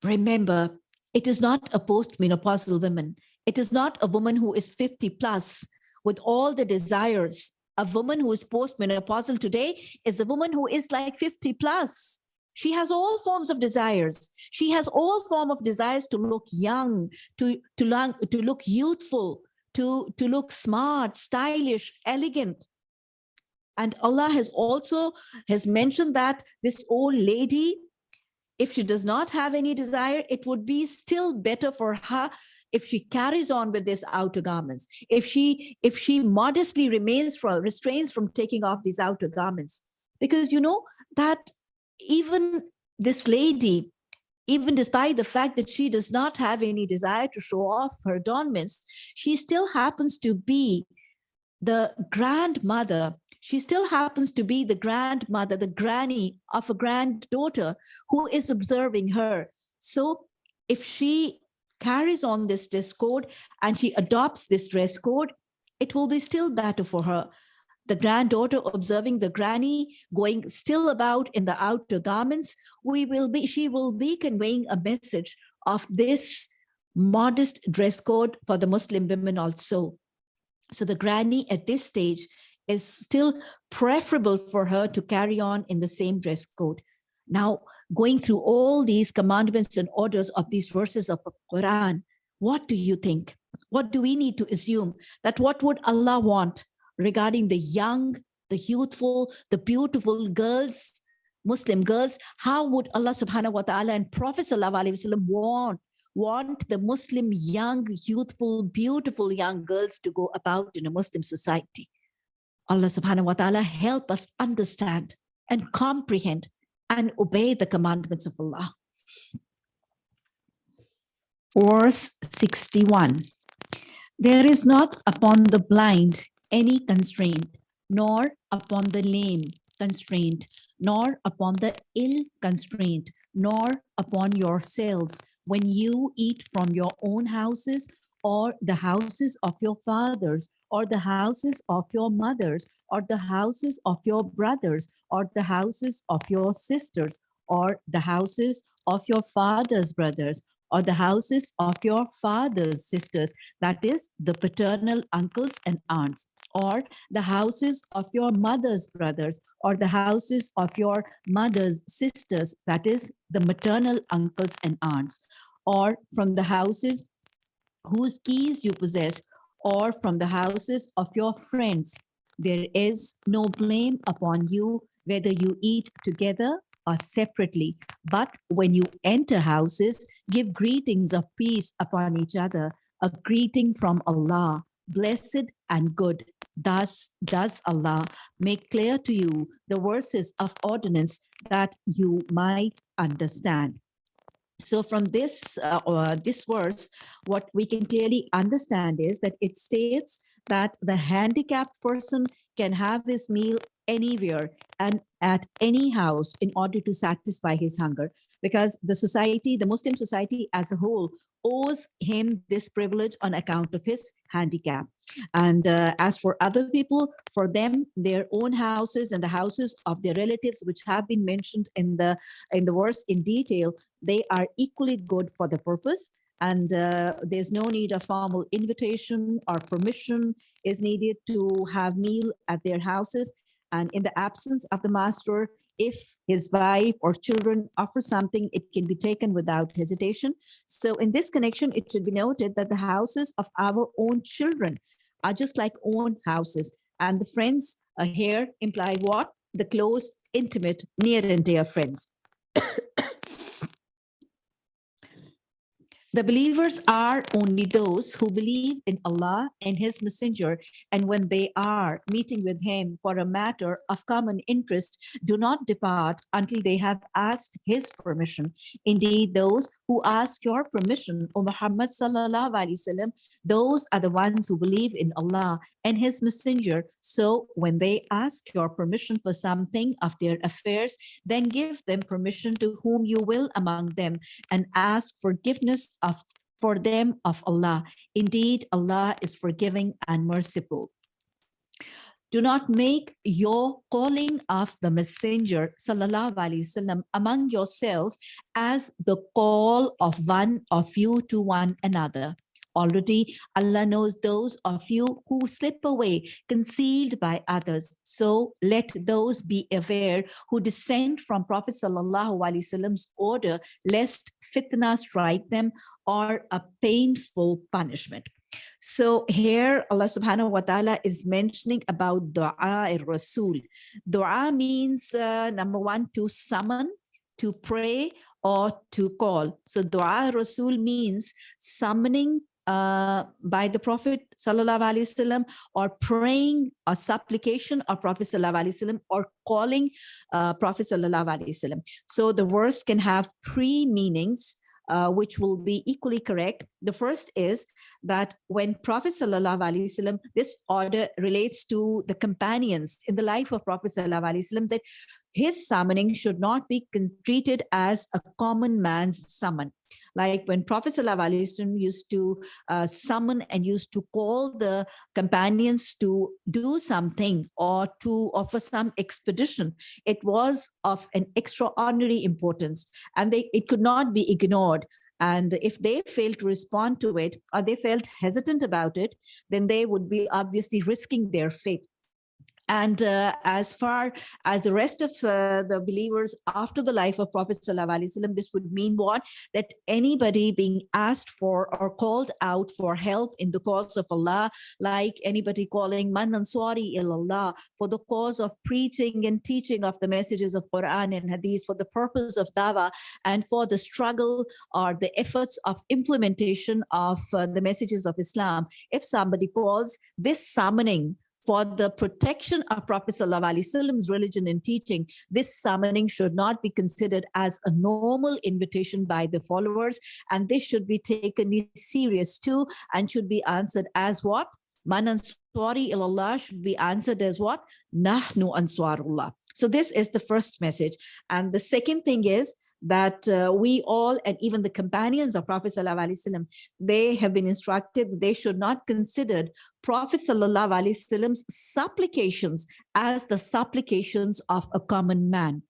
Remember, it is not a post-menopausal woman it is not a woman who is 50 plus with all the desires. A woman who is postmenopausal today is a woman who is like 50 plus. She has all forms of desires. She has all form of desires to look young, to, to, long, to look youthful, to, to look smart, stylish, elegant. And Allah has also has mentioned that this old lady, if she does not have any desire, it would be still better for her if she carries on with these outer garments, if she if she modestly remains from restrains from taking off these outer garments, because you know that even this lady, even despite the fact that she does not have any desire to show off her adornments, she still happens to be the grandmother she still happens to be the grandmother, the granny of a granddaughter who is observing her. So if she carries on this dress code and she adopts this dress code, it will be still better for her. The granddaughter observing the granny going still about in the outer garments, we will be, she will be conveying a message of this modest dress code for the Muslim women also. So the granny at this stage is still preferable for her to carry on in the same dress code. Now, going through all these commandments and orders of these verses of the Quran, what do you think? What do we need to assume? That what would Allah want regarding the young, the youthful, the beautiful girls, Muslim girls? How would Allah subhanahu wa ta'ala and Prophet sallallahu alaihi wasallam want want the Muslim young, youthful, beautiful young girls to go about in a Muslim society. Allah subhanahu wa ta'ala help us understand and comprehend and obey the commandments of Allah. Verse 61. There is not upon the blind any constraint, nor upon the lame constraint, nor upon the ill constraint, nor upon yourselves when you eat from your own houses or the houses of your fathers or the houses of your mothers, or the houses of your brothers, or the houses of your sisters, or the houses of your father's brothers, or the houses of your father's sisters, that is the paternal uncles and aunts, or the houses of your mother's brothers, or the houses of your mother's sisters, that is the maternal uncles and aunts, or from the houses whose keys you possess, or from the houses of your friends. There is no blame upon you whether you eat together or separately. But when you enter houses, give greetings of peace upon each other, a greeting from Allah, blessed and good. Thus does Allah make clear to you the verses of ordinance that you might understand. So from this, uh, this verse, what we can clearly understand is that it states that the handicapped person can have his meal anywhere and at any house in order to satisfy his hunger because the society, the Muslim society as a whole owes him this privilege on account of his handicap. And uh, as for other people, for them, their own houses and the houses of their relatives, which have been mentioned in the, in the verse in detail, they are equally good for the purpose. And uh, there's no need of formal invitation or permission is needed to have meal at their houses. And in the absence of the master, if his wife or children offer something, it can be taken without hesitation. So in this connection, it should be noted that the houses of our own children are just like own houses. And the friends uh, here imply what? The close, intimate, near and dear friends. The believers are only those who believe in Allah and his messenger. And when they are meeting with him for a matter of common interest, do not depart until they have asked his permission. Indeed, those who ask your permission, O Muhammad sallallahu alaihi wasallam, those are the ones who believe in Allah and his messenger. So when they ask your permission for something of their affairs, then give them permission to whom you will among them and ask forgiveness of for them of Allah. Indeed, Allah is forgiving and merciful. Do not make your calling of the messenger wasallam among yourselves as the call of one of you to one another. Already Allah knows those of you who slip away, concealed by others. So let those be aware who dissent from Prophet Wasallam's order, lest fitna strike them or a painful punishment. So here Allah subhanahu wa ta'ala is mentioning about dua al rasul. Dua means uh, number one, to summon, to pray, or to call. So dua rasul means summoning uh, by the Prophet Wasallam or praying a supplication of Prophet Wasallam or calling uh, Prophet Wasallam. So the verse can have three meanings. Uh, which will be equally correct. The first is that when Prophet Sallallahu Alaihi Wasallam, this order relates to the companions in the life of Prophet Sallallahu Alaihi Wasallam that his summoning should not be treated as a common man's summon. Like when Prophet ﷺ used to uh, summon and used to call the companions to do something or to offer some expedition, it was of an extraordinary importance and they, it could not be ignored. And if they failed to respond to it or they felt hesitant about it, then they would be obviously risking their fate. And uh, as far as the rest of uh, the believers after the life of Prophet ﷺ, this would mean what? That anybody being asked for or called out for help in the cause of Allah, like anybody calling man ansari ilallah for the cause of preaching and teaching of the messages of Quran and Hadith for the purpose of dawa and for the struggle or the efforts of implementation of uh, the messages of Islam. If somebody calls this summoning for the protection of Prophet Wasallam's religion and teaching, this summoning should not be considered as a normal invitation by the followers, and this should be taken serious too, and should be answered as what? Man ansari ilallah should be answered as what? Nahnu ansarullah. So this is the first message. And the second thing is that uh, we all, and even the companions of Prophet Wasallam, they have been instructed they should not consider Prophet Wasallam's supplications as the supplications of a common man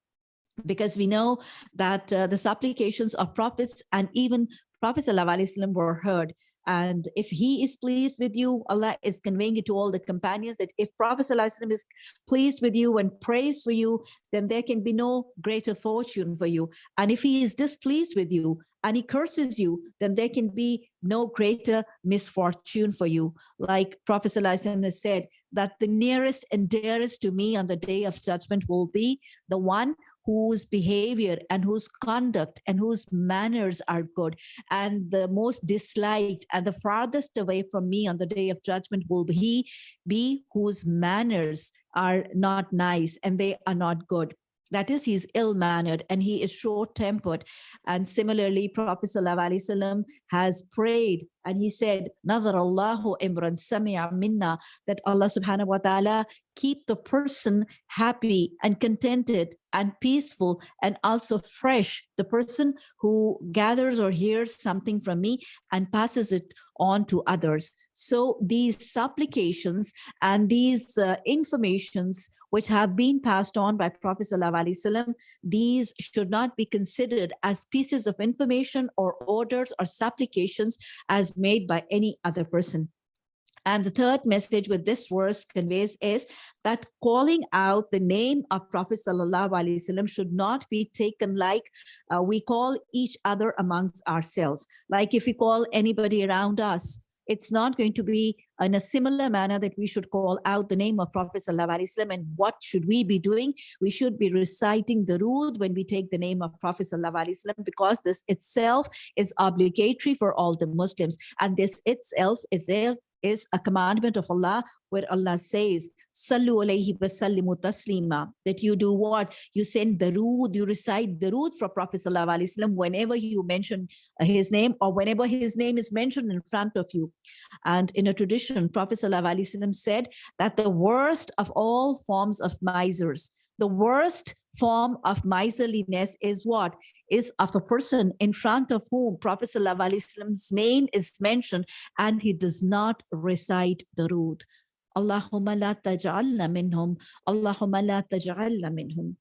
because we know that uh, the supplications of prophets and even Prophet Wasallam were heard. And if he is pleased with you, Allah is conveying it to all the companions that if Prophet is pleased with you and prays for you, then there can be no greater fortune for you. And if he is displeased with you and he curses you, then there can be no greater misfortune for you. Like Prophet has said, that the nearest and dearest to me on the day of judgment will be the one whose behavior and whose conduct and whose manners are good. And the most disliked and the farthest away from me on the day of judgment will be be whose manners are not nice and they are not good that is he's ill-mannered and he is short-tempered. And similarly prophet sallallahu has prayed and he said nadhar allahu imran sami'a minna that allah subhanahu wa ta'ala keep the person happy and contented and peaceful and also fresh. The person who gathers or hears something from me and passes it on to others. So these supplications and these uh, informations which have been passed on by Prophet ﷺ, these should not be considered as pieces of information or orders or supplications as made by any other person. And the third message with this verse conveys is that calling out the name of Prophet Wasallam should not be taken like uh, we call each other amongst ourselves. Like if we call anybody around us, it's not going to be in a similar manner that we should call out the name of Prophet Wasallam and what should we be doing? We should be reciting the Durood when we take the name of Prophet Wasallam because this itself is obligatory for all the Muslims and this itself is is a commandment of Allah where Allah says, Sallu alayhi wasallimu taslima, that you do what? You send Durood, you recite Durood for Prophet Wasallam whenever you mention his name or whenever his name is mentioned in front of you. And in a tradition, Prophet Wasallam said that the worst of all forms of misers, the worst form of miserliness is what? Is of a person in front of whom Prophet Wasallam's name is mentioned and he does not recite Durood. Allahumma la taj'alna minhum. Allahumma la taj'alna minhum.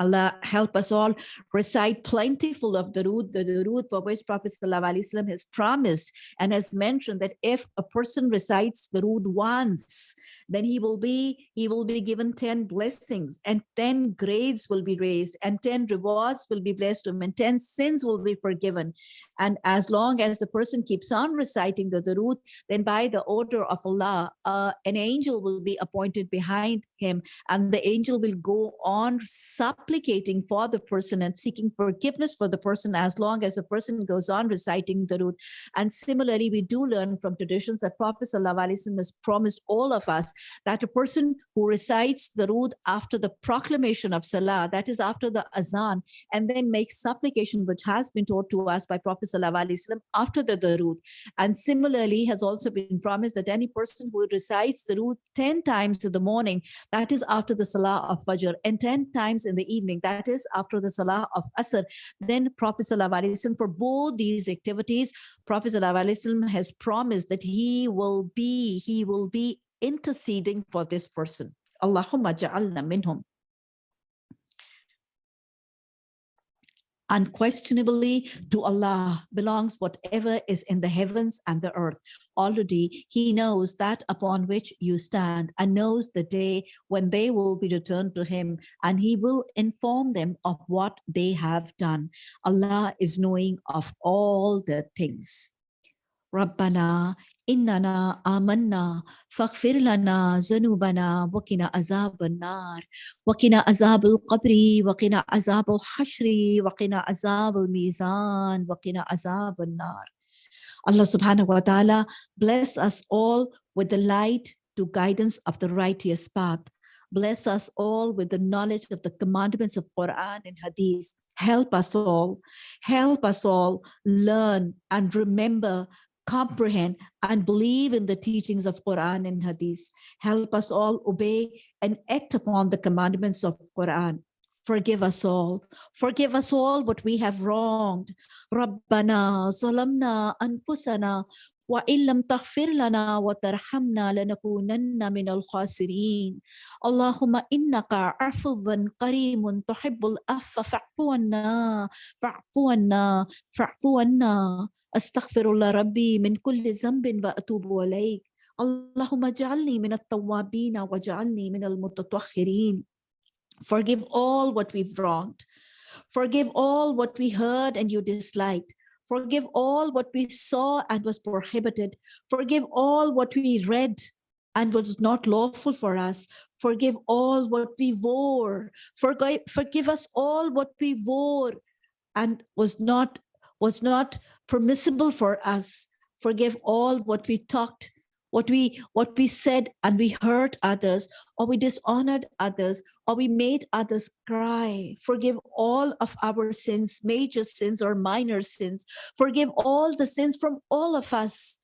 Allah help us all recite plentiful of Durood, the, root for which Prophet ﷺ has promised and has mentioned that if a person recites the root once, then he will be he will be given 10 blessings and 10 grades will be raised and 10 rewards will be blessed to him and 10 sins will be forgiven. And as long as the person keeps on reciting Durood, then by the order of Allah, uh, an angel will be appointed behind him and the angel will go on supplicating for the person and seeking forgiveness for the person as long as the person goes on reciting Durood. And similarly, we do learn from traditions that Prophet ﷺ has promised all of us that a person who recites Durood after the proclamation of Salah, that is after the azan, and then makes supplication, which has been taught to us by Prophet ﷺ after the Darood. And similarly, has also been promised that any person who recites Durood 10 times in the morning, that is after the Salah of Fajr, and 10 times in the evening, that is after the Salah of Asr. Then Prophet Sallallahu Alaihi Wasallam for both these activities, Prophet Sallallahu Alaihi Wasallam has promised that he will be, he will be interceding for this person. Allahumma ja'alna minhum. Unquestionably, to Allah belongs whatever is in the heavens and the earth. Already, He knows that upon which you stand and knows the day when they will be returned to Him, and He will inform them of what they have done. Allah is knowing of all the things. Rabbana إننا آمنا فاغفر لنا ذنوبنا وقنا عذاب النار وقنا عذاب القبر وقنا عذاب الحشر وقنا عذاب الميزان وقنا عذاب النار Allah subhanahu wa ta'ala bless us all with the light to guidance of the righteous path. Bless us all with the knowledge of the commandments of Quran and Hadith. Help us all, help us all learn and remember comprehend and believe in the teachings of Quran and Hadith. Help us all obey and act upon the commandments of Quran. Forgive us all. Forgive us all what we have wronged. Rabbana zalamna anfusana وإن لم تغفر لنا وترحمنا لنكونن من الخاسرين اللهم إنك عفو كريم تحب العفو فاعف عنا فاعف عنا فاعف عنا أستغفر الله ربي من كل ذنب وأتوب إليك اللهم اجعلني من التوابين واجعلني من المتطهرين Forgive all what we've wronged. Forgive all what we heard and you disliked. Forgive all what we saw and was prohibited. Forgive all what we read and was not lawful for us. Forgive all what we wore. Forgive, forgive us all what we wore and was not was not permissible for us. Forgive all what we talked what we what we said and we hurt others or we dishonored others or we made others cry. Forgive all of our sins major sins or minor sins. Forgive all the sins from all of us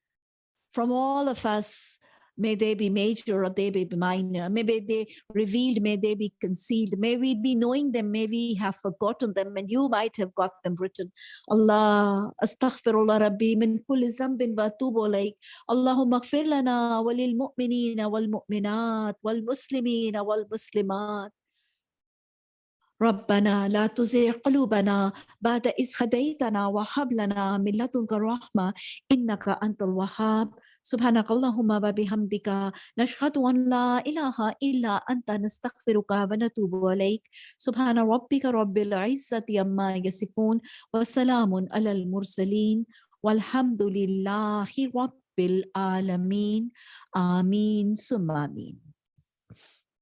from all of us May they be major or they be minor. May they revealed, may they be concealed. May we be knowing them, may we have forgotten them, and you might have got them written. Allah, astaghfirullah rabbi min kulli zambin wa atubu ilayk. Allahumma ighfir lana wa lil mu'minina wal mu'minat wal muslimina wal muslimat. ربنا لا تزغ قلوبنا بعد إذ هديتنا وهب لنا من لدنك رحمة إنك أنت الوهاب سبحانك اللهم وبحمدك نشهد أن لا إله إلا أنت نستغفرك ونتوب إليك. سبحان ربك رب العزة عما يصفون وسلام على المرسلين والحمد لله رب العالمين. آمين ثم آمين.